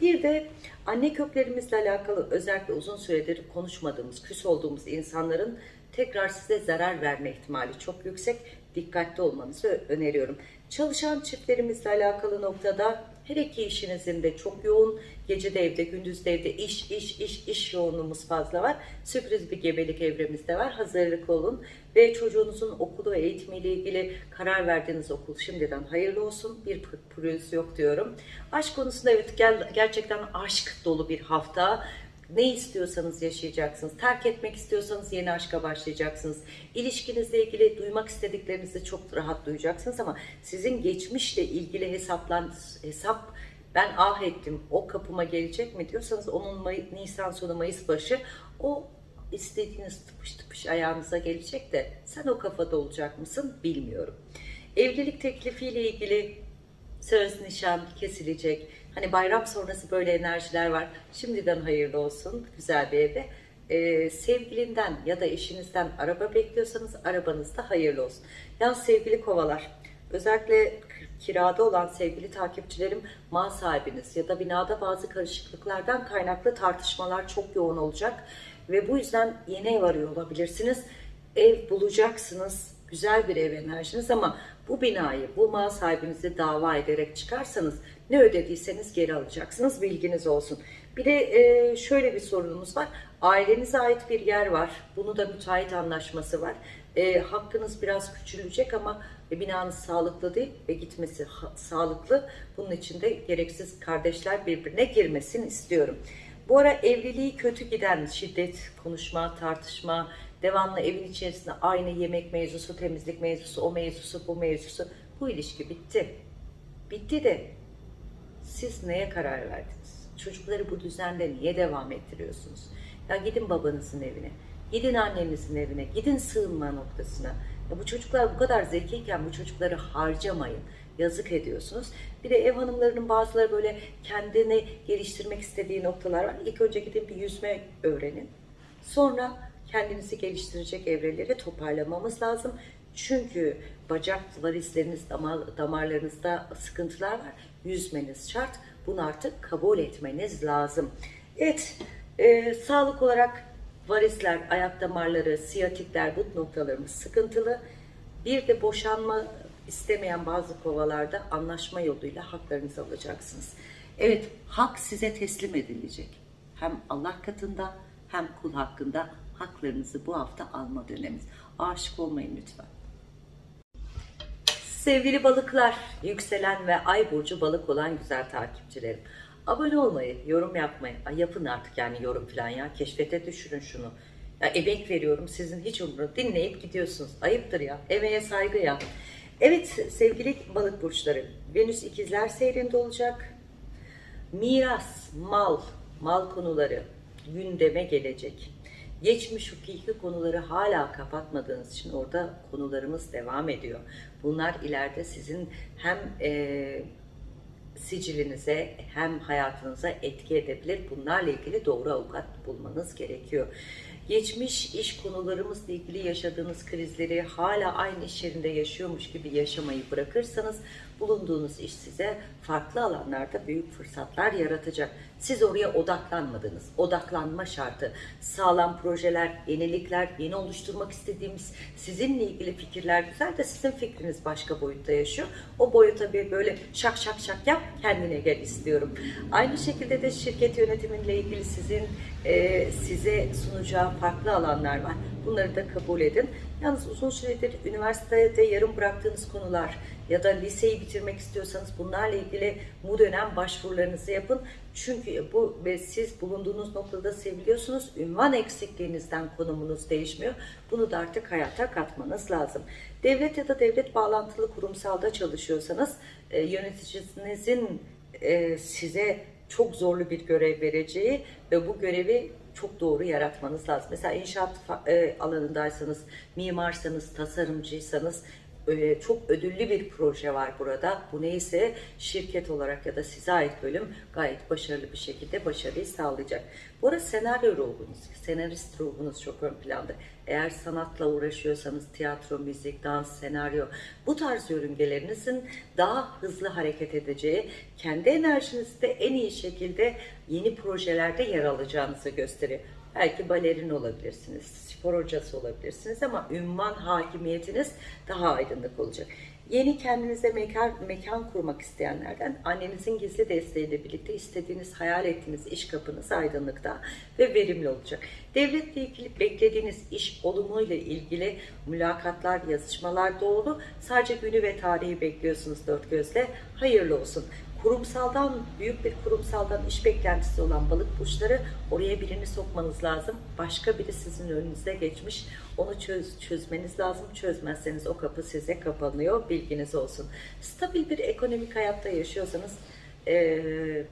Bir de anne köklerimizle alakalı özellikle uzun süredir konuşmadığımız, küs olduğumuz insanların tekrar size zarar verme ihtimali çok yüksek. Dikkatli olmanızı öneriyorum. Çalışan çiftlerimizle alakalı noktada her iki işinizin de çok yoğun, gece de evde, gündüz de evde iş, iş, iş, iş yoğunluğumuz fazla var. Sürpriz bir gebelik evremizde var. Hazırlık olun ve çocuğunuzun okulu ve eğitimiyle ilgili karar verdiğiniz okul şimdiden hayırlı olsun. Bir pürüz yok diyorum. Aşk konusunda evet gerçekten aşk dolu bir hafta. Ne istiyorsanız yaşayacaksınız. Terk etmek istiyorsanız yeni aşka başlayacaksınız. İlişkinizle ilgili duymak istediklerinizi çok rahat duyacaksınız ama sizin geçmişle ilgili hesaplan hesap ben ah ettim o kapıma gelecek mi diyorsanız onun May Nisan sonu Mayıs başı o istediğiniz tıpış tıpış ayağınıza gelecek de sen o kafada olacak mısın bilmiyorum. Evlilik teklifiyle ilgili söz nişan kesilecek Hani bayram sonrası böyle enerjiler var. Şimdiden hayırlı olsun güzel bir evde. Ee, sevgilinden ya da eşinizden araba bekliyorsanız arabanız da hayırlı olsun. Yalnız sevgili kovalar özellikle kirada olan sevgili takipçilerim mal sahibiniz ya da binada bazı karışıklıklardan kaynaklı tartışmalar çok yoğun olacak. Ve bu yüzden yeni ev arıyor olabilirsiniz. Ev bulacaksınız. Güzel bir ev enerjiniz ama bu binayı, bu mal sahibinizi dava ederek çıkarsanız ne ödediyseniz geri alacaksınız. Bilginiz olsun. Bir de e, şöyle bir sorunumuz var. Ailenize ait bir yer var. Bunu da müteahhit anlaşması var. E, hakkınız biraz küçülecek ama e, binanız sağlıklı değil ve gitmesi sağlıklı. Bunun için de gereksiz kardeşler birbirine girmesin istiyorum. Bu ara evliliği kötü giden şiddet, konuşma, tartışma, devamlı evin içerisinde aynı yemek mevzusu, temizlik mevzusu, o mevzusu, bu mevzusu. Bu ilişki bitti. Bitti de siz neye karar verdiniz? Çocukları bu düzende niye devam ettiriyorsunuz? Ya gidin babanızın evine, gidin annenizin evine, gidin sığınma noktasına. Ya bu çocuklar bu kadar zekiyken bu çocukları harcamayın. Yazık ediyorsunuz. Bir de ev hanımlarının bazıları böyle kendini geliştirmek istediği noktalar var. İlk önce gidin bir yüzme öğrenin. Sonra kendinizi geliştirecek evreleri toparlamamız lazım. Çünkü bacak varisleriniz, damar, damarlarınızda sıkıntılar var. Yüzmeniz şart. Bunu artık kabul etmeniz lazım. Evet, e, sağlık olarak varisler, ayak damarları, siyatikler, but noktalarımız sıkıntılı. Bir de boşanma istemeyen bazı kovalarda anlaşma yoluyla haklarınızı alacaksınız. Evet, hak size teslim edilecek. Hem Allah katında hem kul hakkında haklarınızı bu hafta alma döneminiz. Aşık olmayın lütfen. Sevgili balıklar, yükselen ve ay burcu balık olan güzel takipçilerim. Abone olmayı, yorum yapmayı, ay yapın artık yani yorum falan ya. Keşfete düşürün şunu. Ya emek veriyorum sizin hiç umurunuz. Dinleyip gidiyorsunuz. Ayıptır ya. Emeğe saygı ya. Evet sevgili balık burçları. Venüs ikizler seyrinde olacak. Miras, mal, mal konuları gündeme gelecek. Geçmiş hukuki konuları hala kapatmadığınız için orada konularımız devam ediyor. Bunlar ileride sizin hem e, sicilinize hem hayatınıza etki edebilir. Bunlarla ilgili doğru avukat bulmanız gerekiyor. Geçmiş iş konularımızla ilgili yaşadığınız krizleri hala aynı iş yerinde yaşıyormuş gibi yaşamayı bırakırsanız bulunduğunuz iş size farklı alanlarda büyük fırsatlar yaratacak. Siz oraya odaklanmadınız. Odaklanma şartı, sağlam projeler, yenilikler, yeni oluşturmak istediğimiz sizinle ilgili fikirler güzel de sizin fikriniz başka boyutta yaşıyor. O boyuta bir böyle şak şak şak yap kendine gel istiyorum. Aynı şekilde de şirket yönetiminle ilgili sizin e, size sunacağı farklı alanlar var. Bunları da kabul edin. Yalnız uzun süredir üniversitede yarım bıraktığınız konular ya da liseyi bitirmek istiyorsanız bunlarla ilgili bu dönem başvurularınızı yapın. Çünkü bu ve siz bulunduğunuz noktada seviliyorsunuz. Ünvan eksikliğinizden konumunuz değişmiyor. Bunu da artık hayata katmanız lazım. Devlet ya da devlet bağlantılı kurumsalda çalışıyorsanız e, yöneticinizin e, size çok zorlu bir görev vereceği ve bu görevi çok doğru yaratmanız lazım. Mesela inşaat e, alanındaysanız, mimarsanız, tasarımcıysanız çok ödüllü bir proje var burada. Bu neyse şirket olarak ya da size ait bölüm gayet başarılı bir şekilde başarıyı sağlayacak. Bu arada senaryo ruhunuz, senarist ruhunuz çok ön planda. Eğer sanatla uğraşıyorsanız tiyatro, müzik, dans, senaryo bu tarz yörüngelerinizin daha hızlı hareket edeceği, kendi enerjinizde en iyi şekilde yeni projelerde yer alacağınızı gösteriyor. Belki balerin olabilirsiniz, spor hocası olabilirsiniz ama ünvan hakimiyetiniz daha aydınlık olacak. Yeni kendinize mekan, mekan kurmak isteyenlerden annenizin gizli desteğiyle birlikte istediğiniz, hayal ettiğiniz iş kapınız aydınlıkta ve verimli olacak. Devletle ilgili beklediğiniz iş olumuyla ilgili mülakatlar, yazışmalar doğru. Sadece günü ve tarihi bekliyorsunuz dört gözle. Hayırlı olsun kurumsaldan, büyük bir kurumsaldan iş beklentisi olan balık burçları oraya birini sokmanız lazım. Başka biri sizin önünüze geçmiş. Onu çöz, çözmeniz lazım. Çözmezseniz o kapı size kapanıyor. Bilginiz olsun. Stabil bir ekonomik hayatta yaşıyorsanız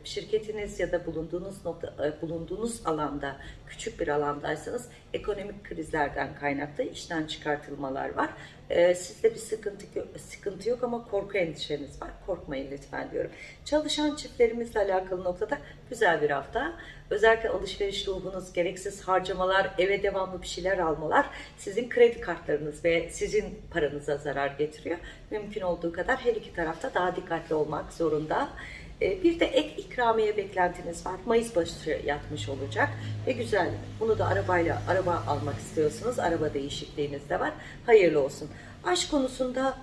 şirketiniz ya da bulunduğunuz nokta, bulunduğunuz alanda küçük bir alandaysanız ekonomik krizlerden kaynaklı işten çıkartılmalar var. Sizde bir sıkıntı sıkıntı yok ama korku endişeniz var. Korkmayın lütfen diyorum. Çalışan çiftlerimizle alakalı noktada güzel bir hafta. Özellikle alışveriş ruhunuz, gereksiz harcamalar, eve devamlı bir şeyler almalar sizin kredi kartlarınız ve sizin paranıza zarar getiriyor. Mümkün olduğu kadar her iki tarafta daha dikkatli olmak zorunda. Ee, bir de ek ikramiye beklentiniz var. Mayıs başı yatmış olacak ve güzel. Bunu da arabayla araba almak istiyorsunuz. Araba değişikliğiniz de var. Hayırlı olsun. Aşk konusunda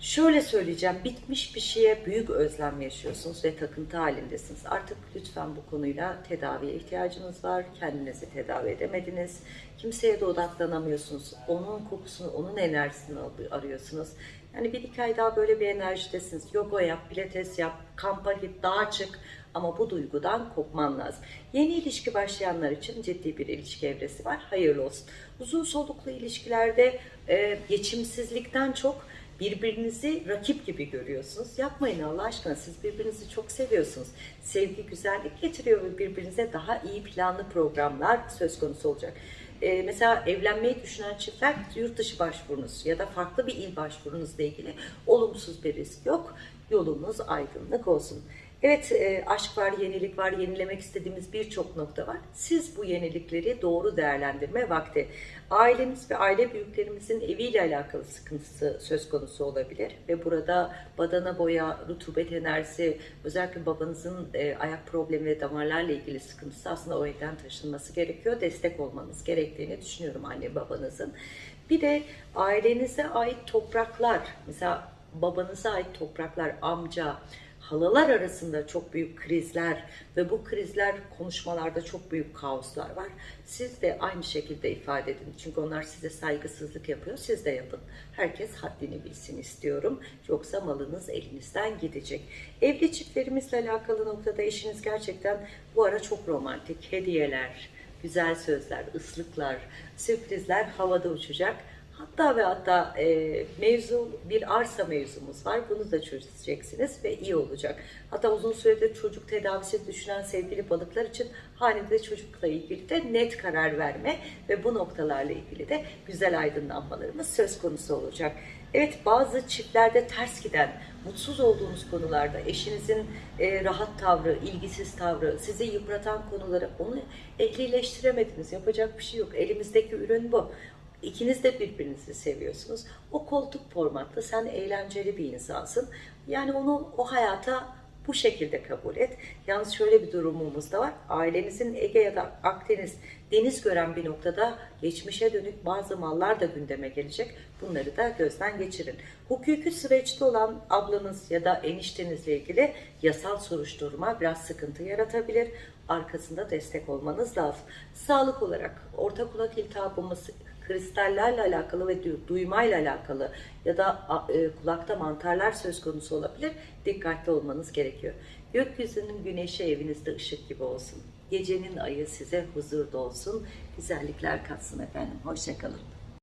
şöyle söyleyeceğim. Bitmiş bir şeye büyük özlem yaşıyorsunuz ve takıntı halindesiniz. Artık lütfen bu konuyla tedaviye ihtiyacınız var. Kendinizi tedavi edemediniz. Kimseye de odaklanamıyorsunuz. Onun kokusunu, onun enerjisini arıyorsunuz. Yani bir iki ay daha böyle bir enerjidesiniz. Yoga yap, pilates yap, kampa git, dağa çık. Ama bu duygudan kopman lazım. Yeni ilişki başlayanlar için ciddi bir ilişki evresi var. Hayırlı olsun. Uzun soluklu ilişkilerde e, geçimsizlikten çok birbirinizi rakip gibi görüyorsunuz. Yapmayın Allah aşkına. Siz birbirinizi çok seviyorsunuz. Sevgi güzellik getiriyor ve birbirinize daha iyi planlı programlar söz konusu olacak e, mesela evlenmeyi düşünen çiftler yurt dışı başvurunuz ya da farklı bir il başvurunuzla ilgili olumsuz bir risk yok. Yolunuz aydınlık olsun. Evet, e, aşk var, yenilik var, yenilemek istediğimiz birçok nokta var. Siz bu yenilikleri doğru değerlendirme vakti. Ailemiz ve aile büyüklerimizin eviyle alakalı sıkıntısı söz konusu olabilir. Ve burada badana boya, rutubet enerjisi, özellikle babanızın e, ayak problemi ve damarlarla ilgili sıkıntısı aslında o evden taşınması gerekiyor. Destek olmanız gerektiğini düşünüyorum anne babanızın. Bir de ailenize ait topraklar, mesela babanıza ait topraklar, amca, halalar arasında çok büyük krizler ve bu krizler konuşmalarda çok büyük kaoslar var. Siz de aynı şekilde ifade edin. Çünkü onlar size saygısızlık yapıyor. Siz de yapın. Herkes haddini bilsin istiyorum. Yoksa malınız elinizden gidecek. Evli çiftlerimizle alakalı noktada eşiniz gerçekten bu ara çok romantik. Hediyeler, güzel sözler, ıslıklar, sürprizler havada uçacak. Hatta ve hatta e, mevzu bir arsa mevzumuz var. Bunu da çözeceksiniz ve iyi olacak. Hatta uzun süredir çocuk tedavisi düşünen sevgili balıklar için hanede çocukla ilgili de net karar verme ve bu noktalarla ilgili de güzel aydınlanmalarımız söz konusu olacak. Evet bazı çiftlerde ters giden, mutsuz olduğunuz konularda eşinizin e, rahat tavrı, ilgisiz tavrı, sizi yıpratan konuları onu ehlileştiremediniz. Yapacak bir şey yok. Elimizdeki ürün bu. İkiniz de birbirinizi seviyorsunuz. O koltuk formatlı, sen eğlenceli bir insansın. Yani onu o hayata bu şekilde kabul et. Yalnız şöyle bir durumumuz da var. Ailenizin Ege ya da Akdeniz deniz gören bir noktada geçmişe dönük bazı mallar da gündeme gelecek. Bunları da gözden geçirin. Hukuki süreçte olan ablanız ya da eniştenizle ilgili yasal soruşturma biraz sıkıntı yaratabilir. Arkasında destek olmanız lazım. Sağlık olarak orta kulak iltihabımız, kristallerle alakalı ve du- duymayla alakalı ya da e, kulakta mantarlar söz konusu olabilir. Dikkatli olmanız gerekiyor. Gökyüzünün güneşi evinizde ışık gibi olsun. Gecenin ayı size huzur dolsun. Güzellikler katsın efendim. Hoşçakalın.